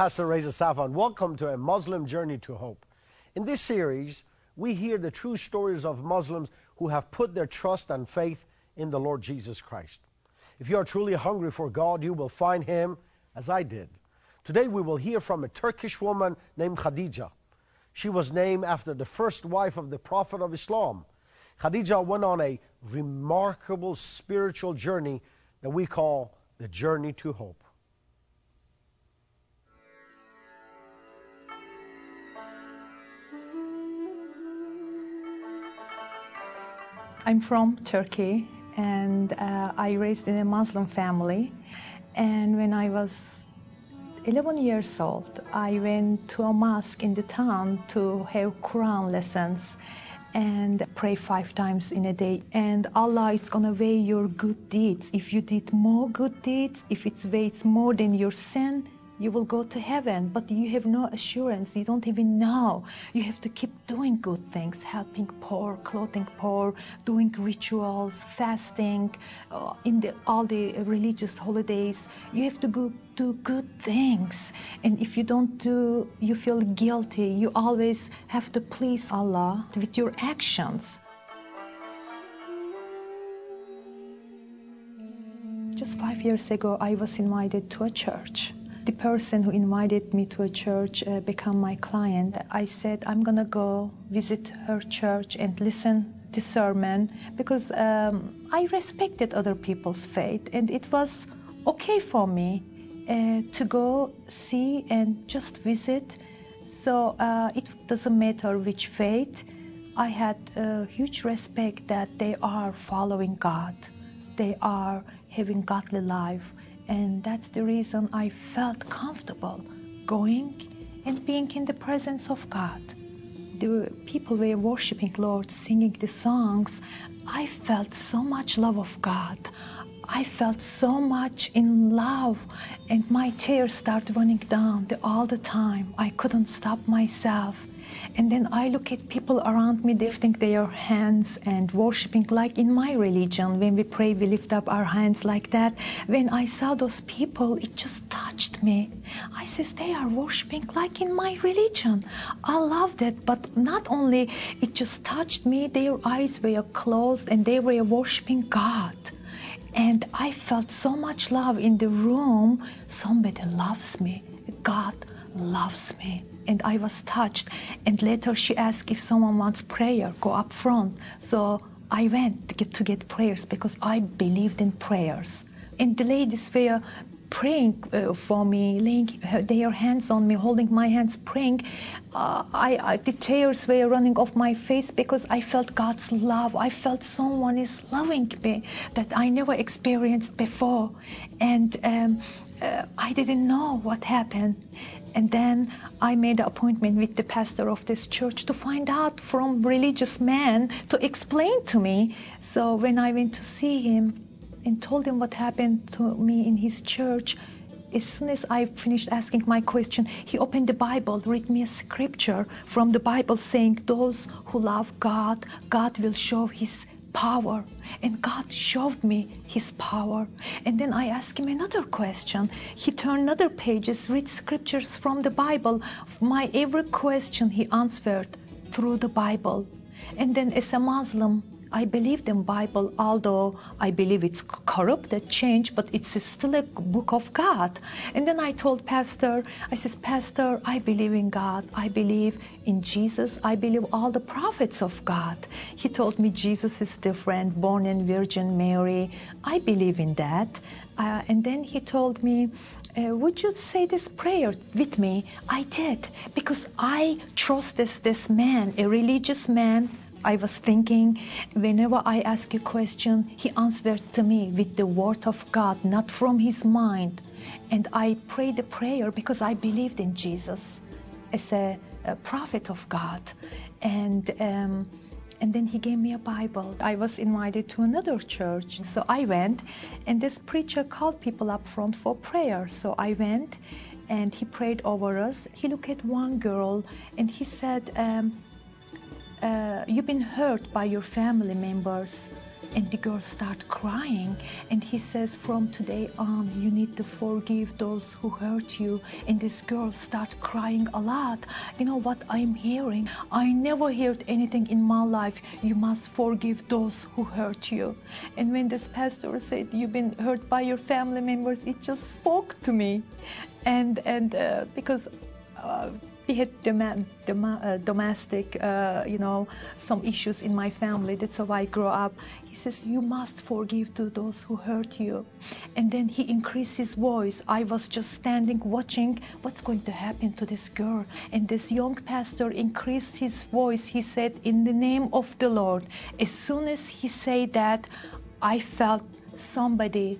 Pastor Reza Safan. Welcome to a Muslim Journey to Hope. In this series, we hear the true stories of Muslims who have put their trust and faith in the Lord Jesus Christ. If you are truly hungry for God, you will find Him as I did. Today, we will hear from a Turkish woman named Khadija. She was named after the first wife of the Prophet of Islam. Khadija went on a remarkable spiritual journey that we call the journey to hope. I'm from Turkey and uh, I raised in a Muslim family. And when I was 11 years old, I went to a mosque in the town to have Quran lessons and pray five times in a day. And Allah is gonna weigh your good deeds. If you did more good deeds, if it weighs more than your sin, you will go to heaven, but you have no assurance. You don't even know. You have to keep doing good things, helping poor, clothing poor, doing rituals, fasting, uh, in the, all the religious holidays. You have to go do good things. And if you don't do, you feel guilty. You always have to please Allah with your actions. Just five years ago, I was invited to a church the person who invited me to a church uh, become my client. I said I'm gonna go visit her church and listen to the sermon because um, I respected other people's faith and it was okay for me uh, to go see and just visit. So uh, it doesn't matter which faith. I had a huge respect that they are following God. They are having godly life and that's the reason I felt comfortable going and being in the presence of God. The people were worshiping Lord, singing the songs. I felt so much love of God. I felt so much in love, and my tears started running down the, all the time. I couldn't stop myself. And then I look at people around me lifting their hands and worshiping like in my religion. When we pray, we lift up our hands like that. When I saw those people, it just touched me. I says, they are worshiping like in my religion. I loved it, but not only it just touched me, their eyes were closed and they were worshiping God. And I felt so much love in the room. Somebody loves me. God loves me. And I was touched. And later she asked if someone wants prayer, go up front. So I went to get, to get prayers because I believed in prayers. And the ladies were praying uh, for me, laying their hands on me, holding my hands, praying. Uh, I, I, the tears were running off my face because I felt God's love. I felt someone is loving me that I never experienced before, and um, uh, I didn't know what happened. And then I made an appointment with the pastor of this church to find out from religious man to explain to me. So when I went to see him, and told him what happened to me in his church. As soon as I finished asking my question, he opened the Bible, read me a scripture from the Bible saying, Those who love God, God will show his power. And God showed me his power. And then I asked him another question. He turned other pages, read scriptures from the Bible. My every question he answered through the Bible. And then as a Muslim, I believe in Bible, although I believe it's corrupted, changed, but it's still a book of God. And then I told Pastor, I says, Pastor, I believe in God. I believe in Jesus. I believe all the prophets of God. He told me Jesus is different, born in Virgin Mary. I believe in that. Uh, and then he told me, uh, would you say this prayer with me? I did because I trust this, this man, a religious man I was thinking, whenever I ask a question, he answered to me with the word of God, not from his mind. And I prayed the prayer because I believed in Jesus as a, a prophet of God. And um, and then he gave me a Bible. I was invited to another church, so I went, and this preacher called people up front for prayer. So I went, and he prayed over us. He looked at one girl, and he said, um, uh, you've been hurt by your family members and the girl start crying and he says from today on you need to forgive those who hurt you. And this girl start crying a lot. You know what i'm hearing? I never heard anything in my life you must forgive those who hurt you. And when this pastor said you've been hurt by your family members it just spoke to me. And and uh, because uh, we had dom- dom- uh, domestic, uh, you know, some issues in my family. That's how I grew up. He says, You must forgive to those who hurt you. And then he increased his voice. I was just standing watching what's going to happen to this girl. And this young pastor increased his voice. He said, In the name of the Lord. As soon as he said that, I felt somebody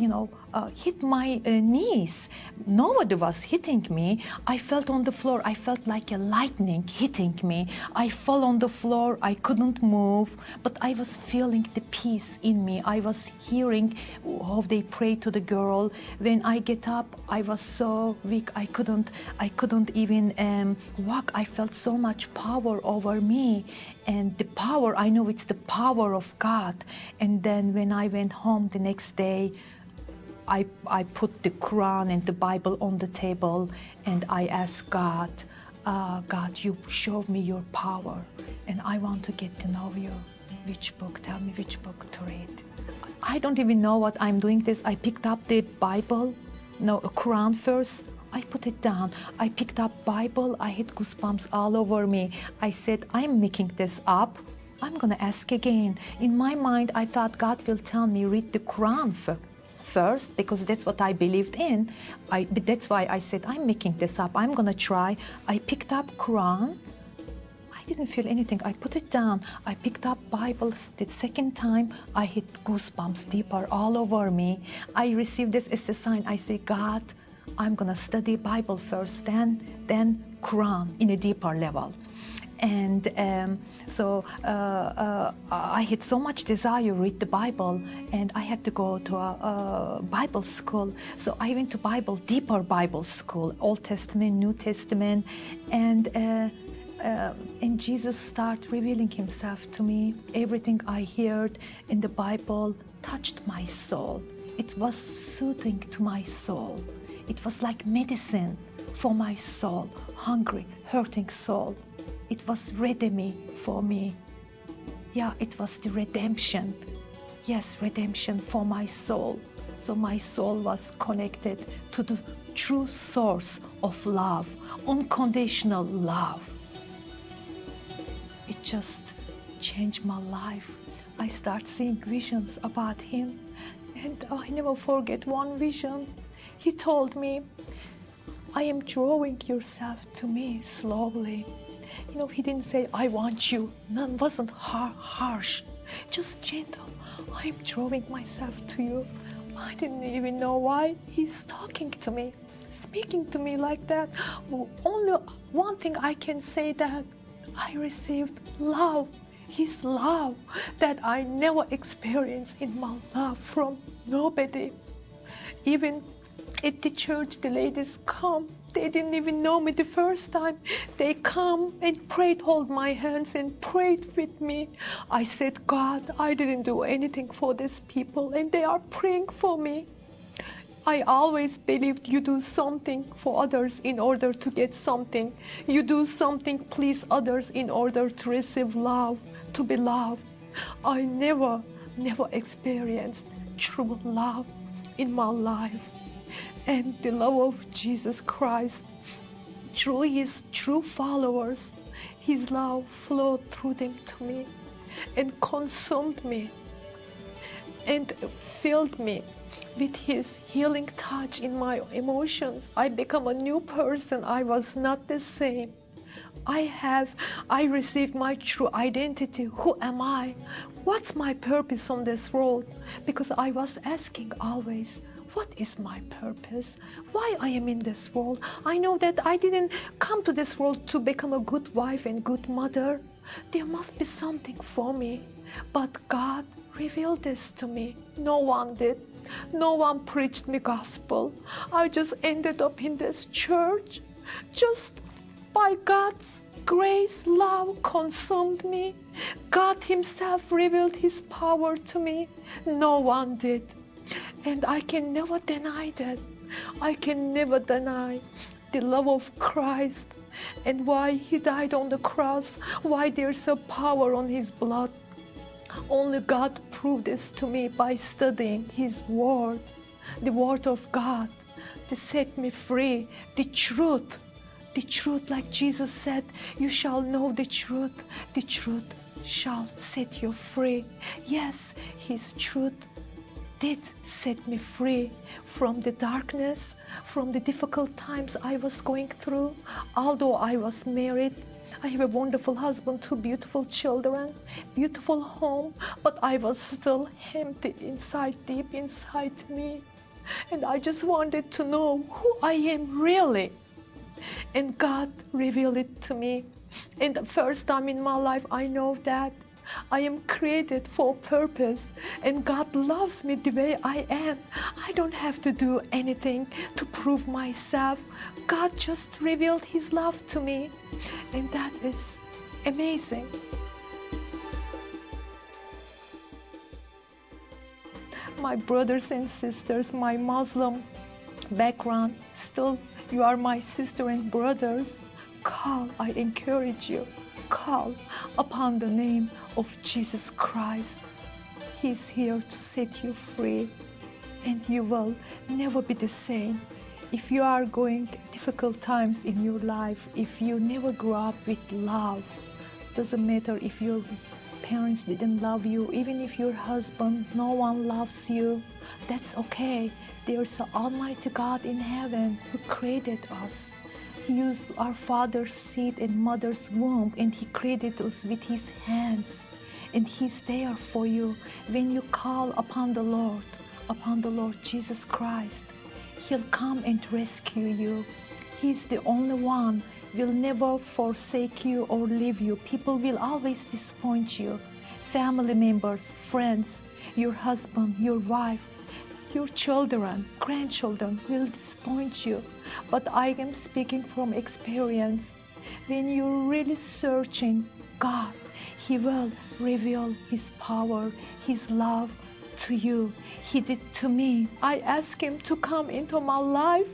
you know, uh, hit my uh, knees. Nobody was hitting me. I felt on the floor. I felt like a lightning hitting me. I fell on the floor. I couldn't move, but I was feeling the peace in me. I was hearing how they pray to the girl. When I get up, I was so weak. I couldn't. I couldn't even um, walk. I felt so much power over me, and the power. I know it's the power of God. And then when I went home the next day. I, I put the Quran and the Bible on the table and I asked God, uh, God, you show me your power and I want to get to know you. Which book? Tell me which book to read. I don't even know what I'm doing this. I picked up the Bible, no, Quran first. I put it down. I picked up Bible. I had goosebumps all over me. I said, I'm making this up. I'm going to ask again. In my mind, I thought God will tell me read the Quran first first because that's what I believed in. I, that's why I said, I'm making this up. I'm going to try. I picked up Quran. I didn't feel anything. I put it down. I picked up Bibles. The second time, I hit goosebumps deeper all over me. I received this as a sign. I say, God, I'm gonna study Bible first, then then Quran in a deeper level. And um, so uh, uh, I had so much desire to read the Bible, and I had to go to a, a Bible school. So I went to Bible deeper Bible school, Old Testament, New Testament, and. Uh, uh, and Jesus started revealing himself to me. Everything I heard in the Bible touched my soul. It was soothing to my soul. It was like medicine for my soul, hungry, hurting soul. It was redeeming for me. Yeah, it was the redemption. Yes, redemption for my soul. So my soul was connected to the true source of love, unconditional love. It just changed my life. I start seeing visions about him, and I never forget one vision. He told me, I am drawing yourself to me slowly. You know, he didn't say, I want you. None wasn't har- harsh, just gentle. I'm drawing myself to you. I didn't even know why he's talking to me, speaking to me like that. Only one thing I can say that I received love, his love that I never experienced in my life from nobody. Even at the church, the ladies come. They didn't even know me the first time. They come and prayed, hold my hands and prayed with me. I said, God, I didn't do anything for these people, and they are praying for me. I always believed you do something for others in order to get something. You do something, please others in order to receive love, to be loved. I never, never experienced true love in my life. And the love of Jesus Christ, through his true followers, his love flowed through them to me and consumed me and filled me with his healing touch in my emotions. I become a new person. I was not the same. I have, I received my true identity. Who am I? What's my purpose on this world? Because I was asking always, what is my purpose? Why I am in this world? I know that I didn't come to this world to become a good wife and good mother. There must be something for me. But God revealed this to me. No one did. No one preached me gospel. I just ended up in this church. Just by God's grace, love consumed me. God Himself revealed His power to me. No one did. And I can never deny that. I can never deny the love of Christ and why He died on the cross, why there's a power on His blood. Only God proved this to me by studying His Word, the Word of God, to set me free, the truth. The truth, like Jesus said, you shall know the truth. The truth shall set you free. Yes, His truth did set me free from the darkness, from the difficult times I was going through. Although I was married, I have a wonderful husband, two beautiful children, beautiful home, but I was still empty inside, deep inside me. And I just wanted to know who I am really. And God revealed it to me. And the first time in my life, I know that I am created for a purpose and God loves me the way I am. I don't have to do anything to prove myself. God just revealed His love to me, and that is amazing. My brothers and sisters, my Muslim background, still you are my sister and brothers. Call, I encourage you call upon the name of Jesus Christ. He's here to set you free, and you will never be the same. If you are going difficult times in your life, if you never grew up with love, doesn't matter if your parents didn't love you, even if your husband, no one loves you, that's okay. There's an Almighty God in heaven who created us. He used our father's seed and mother's womb and He created us with His hands. And He's there for you when you call upon the Lord, upon the Lord Jesus Christ. He'll come and rescue you. He's the only one will never forsake you or leave you. People will always disappoint you. Family members, friends, your husband, your wife, your children, grandchildren will disappoint you. But I am speaking from experience. When you're really searching God, He will reveal His power, His love to you. He did to me. I asked Him to come into my life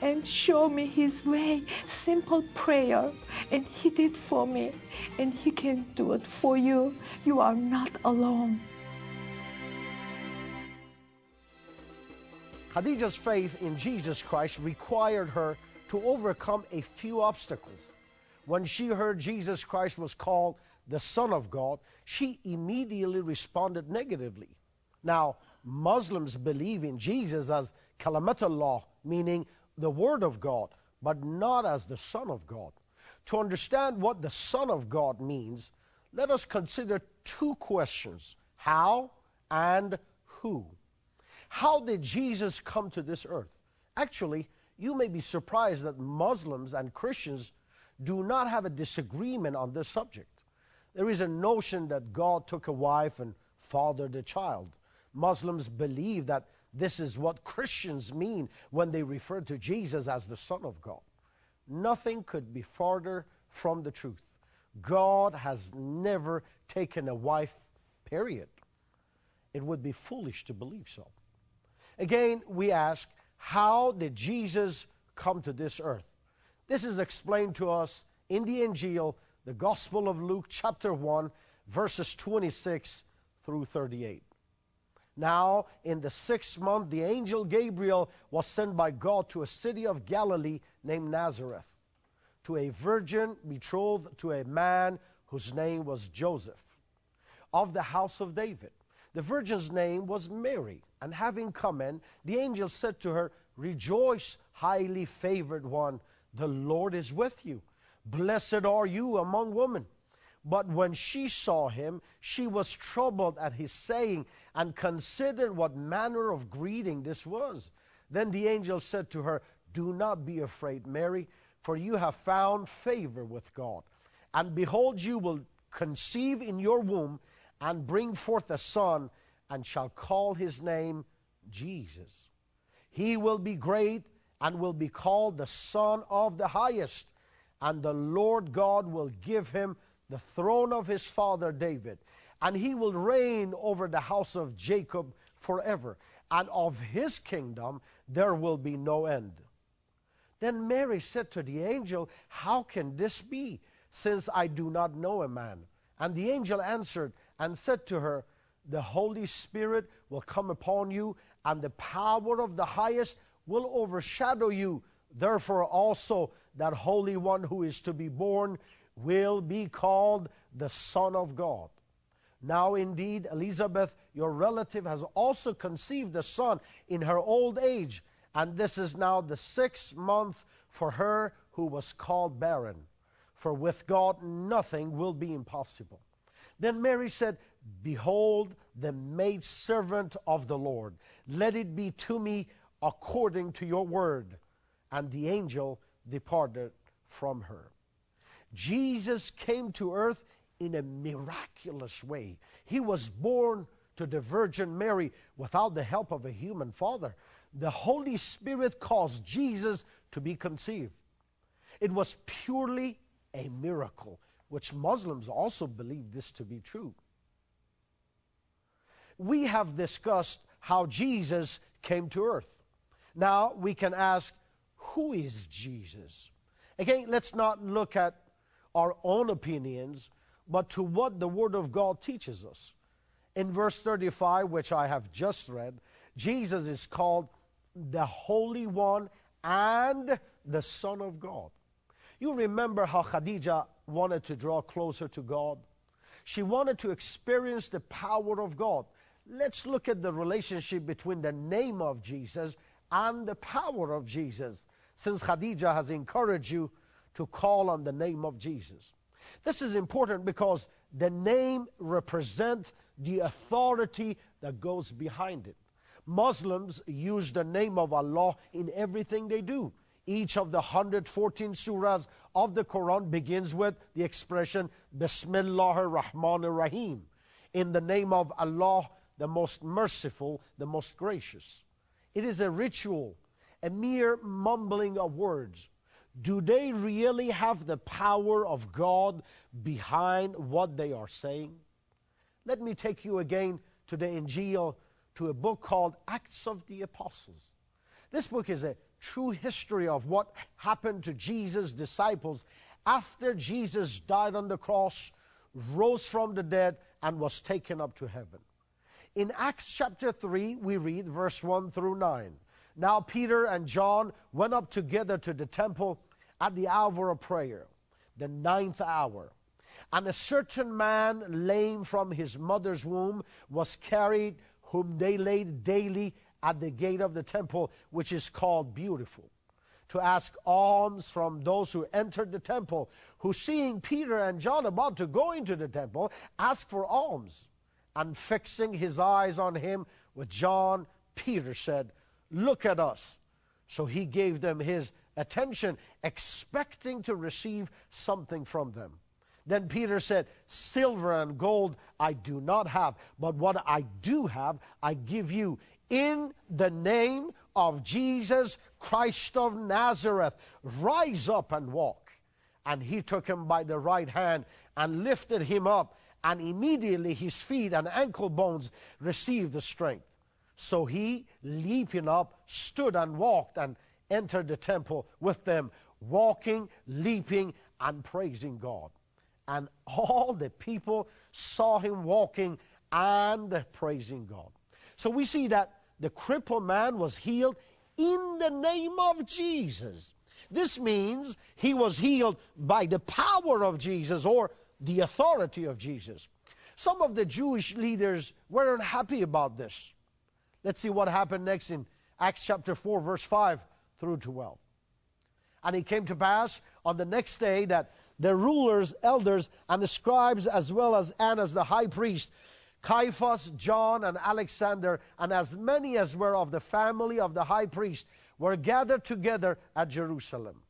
and show me His way. Simple prayer. And He did for me. And He can do it for you. You are not alone. Khadija's faith in Jesus Christ required her to overcome a few obstacles. When she heard Jesus Christ was called the Son of God, she immediately responded negatively. Now, Muslims believe in Jesus as Kalamatullah, meaning the Word of God, but not as the Son of God. To understand what the Son of God means, let us consider two questions how and who. How did Jesus come to this earth? Actually, you may be surprised that Muslims and Christians do not have a disagreement on this subject. There is a notion that God took a wife and fathered a child. Muslims believe that this is what Christians mean when they refer to Jesus as the Son of God. Nothing could be farther from the truth. God has never taken a wife, period. It would be foolish to believe so. Again, we ask, how did Jesus come to this earth? This is explained to us in the Injil, the Gospel of Luke, chapter 1, verses 26 through 38. Now, in the sixth month, the angel Gabriel was sent by God to a city of Galilee named Nazareth, to a virgin betrothed to a man whose name was Joseph, of the house of David. The virgin's name was Mary. And having come in, the angel said to her, Rejoice, highly favored one, the Lord is with you. Blessed are you among women. But when she saw him, she was troubled at his saying and considered what manner of greeting this was. Then the angel said to her, Do not be afraid, Mary, for you have found favor with God. And behold, you will conceive in your womb and bring forth a son, and shall call his name Jesus. He will be great and will be called the Son of the Highest, and the Lord God will give him the throne of his father David, and he will reign over the house of Jacob forever, and of his kingdom there will be no end. Then Mary said to the angel, How can this be, since I do not know a man? And the angel answered, and said to her, The Holy Spirit will come upon you, and the power of the highest will overshadow you. Therefore, also, that Holy One who is to be born will be called the Son of God. Now, indeed, Elizabeth, your relative, has also conceived a son in her old age, and this is now the sixth month for her who was called barren. For with God nothing will be impossible. Then Mary said, Behold, the maidservant of the Lord. Let it be to me according to your word. And the angel departed from her. Jesus came to earth in a miraculous way. He was born to the Virgin Mary without the help of a human father. The Holy Spirit caused Jesus to be conceived. It was purely a miracle which Muslims also believe this to be true. We have discussed how Jesus came to earth. Now we can ask, who is Jesus? Again, let's not look at our own opinions, but to what the Word of God teaches us. In verse 35, which I have just read, Jesus is called the Holy One and the Son of God. You remember how Khadija wanted to draw closer to God. She wanted to experience the power of God. Let's look at the relationship between the name of Jesus and the power of Jesus, since Khadija has encouraged you to call on the name of Jesus. This is important because the name represents the authority that goes behind it. Muslims use the name of Allah in everything they do. Each of the 114 surahs of the Quran begins with the expression Bismillah ar-Rahman ar-Rahim. In the name of Allah, the most merciful, the most gracious. It is a ritual, a mere mumbling of words. Do they really have the power of God behind what they are saying? Let me take you again to the Injil, to a book called Acts of the Apostles. This book is a true history of what happened to Jesus' disciples after Jesus died on the cross, rose from the dead, and was taken up to heaven. In Acts chapter 3, we read verse 1 through 9. Now Peter and John went up together to the temple at the hour of prayer, the ninth hour. And a certain man, lame from his mother's womb, was carried, whom they laid daily at the gate of the temple, which is called Beautiful, to ask alms from those who entered the temple, who seeing Peter and John about to go into the temple, asked for alms. And fixing his eyes on him with John, Peter said, Look at us. So he gave them his attention, expecting to receive something from them. Then Peter said, Silver and gold I do not have, but what I do have I give you in the name of Jesus Christ of Nazareth, rise up and walk. And he took him by the right hand and lifted him up, and immediately his feet and ankle bones received the strength. So he, leaping up, stood and walked and entered the temple with them, walking, leaping, and praising God. And all the people saw him walking and praising God. So we see that the crippled man was healed in the name of Jesus. This means he was healed by the power of Jesus or the authority of Jesus. Some of the Jewish leaders weren't happy about this. Let's see what happened next in Acts chapter 4, verse 5 through 12. And it came to pass on the next day that the rulers, elders, and the scribes, as well as Annas the high priest, Caiaphas, John, and Alexander, and as many as were of the family of the high priest, were gathered together at Jerusalem.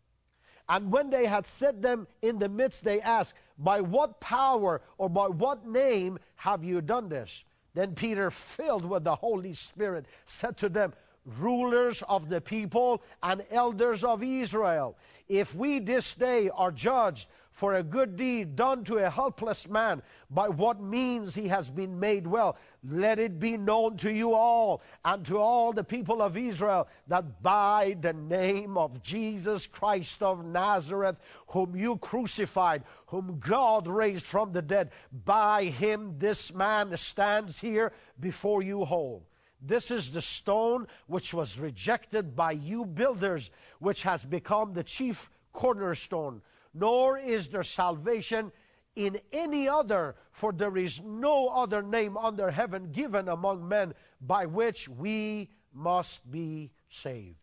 And when they had set them in the midst, they asked, By what power or by what name have you done this? Then Peter, filled with the Holy Spirit, said to them, Rulers of the people and elders of Israel, if we this day are judged for a good deed done to a helpless man, by what means he has been made well. Let it be known to you all and to all the people of Israel that by the name of Jesus Christ of Nazareth, whom you crucified, whom God raised from the dead, by him this man stands here before you whole. This is the stone which was rejected by you builders, which has become the chief cornerstone nor is there salvation in any other, for there is no other name under heaven given among men by which we must be saved.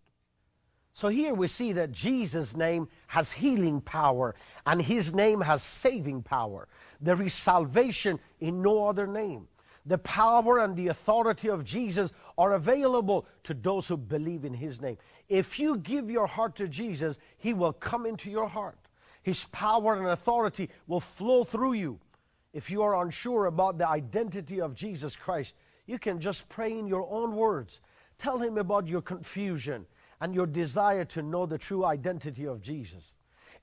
So here we see that Jesus' name has healing power and his name has saving power. There is salvation in no other name. The power and the authority of Jesus are available to those who believe in his name. If you give your heart to Jesus, he will come into your heart. His power and authority will flow through you. If you are unsure about the identity of Jesus Christ, you can just pray in your own words. Tell Him about your confusion and your desire to know the true identity of Jesus.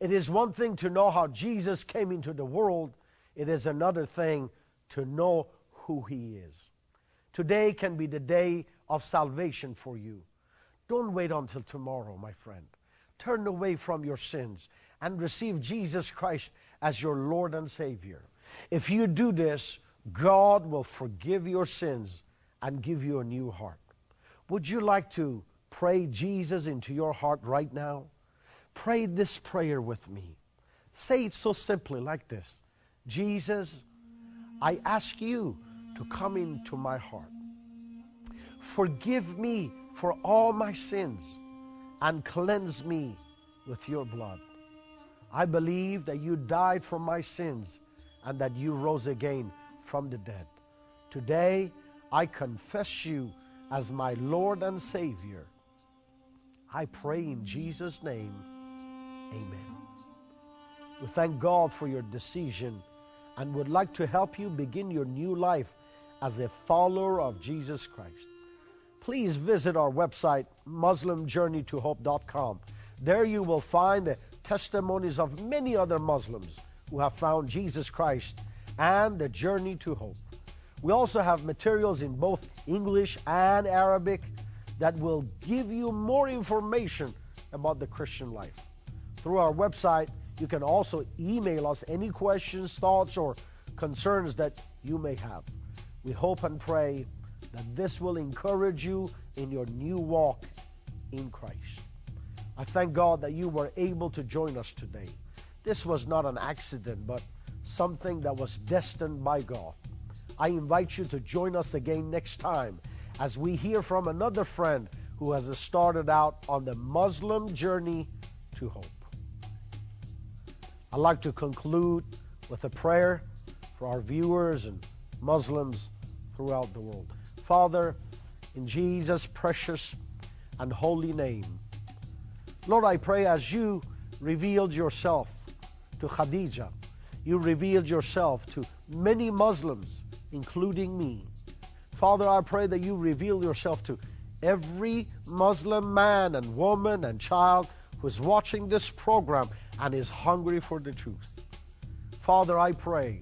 It is one thing to know how Jesus came into the world, it is another thing to know who He is. Today can be the day of salvation for you. Don't wait until tomorrow, my friend. Turn away from your sins and receive Jesus Christ as your Lord and Savior. If you do this, God will forgive your sins and give you a new heart. Would you like to pray Jesus into your heart right now? Pray this prayer with me. Say it so simply like this Jesus, I ask you to come into my heart. Forgive me for all my sins and cleanse me with your blood. I believe that you died for my sins and that you rose again from the dead. Today, I confess you as my Lord and Savior. I pray in Jesus' name, amen. We thank God for your decision and would like to help you begin your new life as a follower of Jesus Christ. Please visit our website, MuslimJourneyToHope.com. There you will find the testimonies of many other Muslims who have found Jesus Christ and the journey to hope. We also have materials in both English and Arabic that will give you more information about the Christian life. Through our website, you can also email us any questions, thoughts, or concerns that you may have. We hope and pray that this will encourage you in your new walk in Christ. I thank God that you were able to join us today. This was not an accident, but something that was destined by God. I invite you to join us again next time as we hear from another friend who has started out on the Muslim journey to hope. I'd like to conclude with a prayer for our viewers and Muslims throughout the world. Father, in Jesus' precious and holy name, Lord, I pray as you revealed yourself to Khadija, you revealed yourself to many Muslims, including me. Father, I pray that you reveal yourself to every Muslim man and woman and child who is watching this program and is hungry for the truth. Father, I pray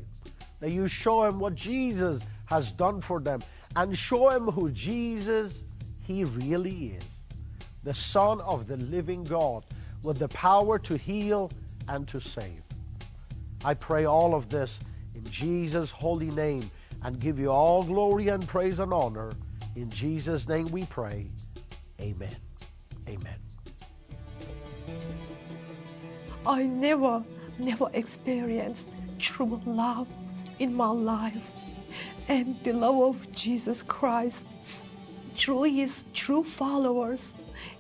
that you show him what Jesus has done for them and show him who Jesus he really is. The Son of the living God with the power to heal and to save. I pray all of this in Jesus' holy name and give you all glory and praise and honor. In Jesus' name we pray. Amen. Amen. I never, never experienced true love in my life. And the love of Jesus Christ, through his true followers,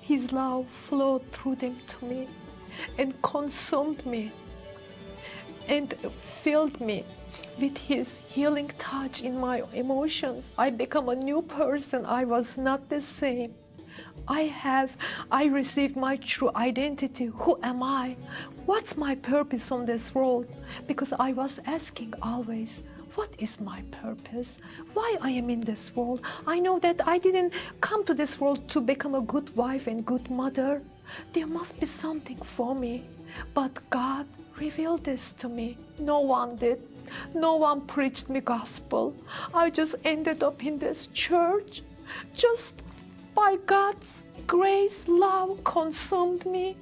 his love flowed through them to me and consumed me and filled me with his healing touch in my emotions. I become a new person. I was not the same. I have, I received my true identity. Who am I? What's my purpose on this world? Because I was asking always, what is my purpose? Why I am in this world? I know that I didn't come to this world to become a good wife and good mother. There must be something for me. But God revealed this to me. No one did. No one preached me gospel. I just ended up in this church. Just by God's grace, love consumed me.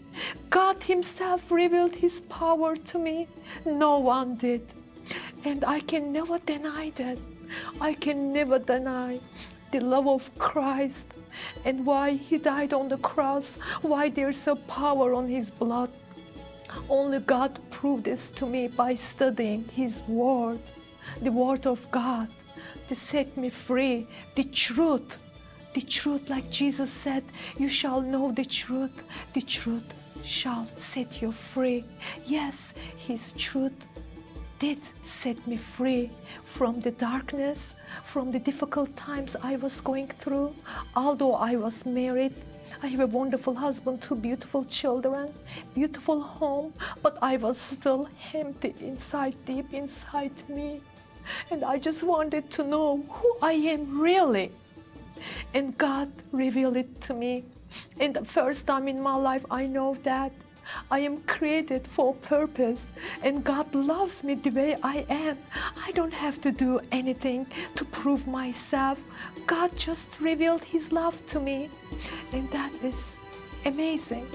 God Himself revealed His power to me. No one did. And I can never deny that. I can never deny the love of Christ and why He died on the cross, why there's a power on His blood. Only God proved this to me by studying His Word, the Word of God, to set me free, the truth the truth, like Jesus said, you shall know the truth. The truth shall set you free. Yes, His truth did set me free from the darkness, from the difficult times I was going through. Although I was married, I have a wonderful husband, two beautiful children, beautiful home, but I was still empty inside, deep inside me. And I just wanted to know who I am really. And God revealed it to me. And the first time in my life, I know that I am created for a purpose and God loves me the way I am. I don't have to do anything to prove myself. God just revealed His love to me. And that is amazing.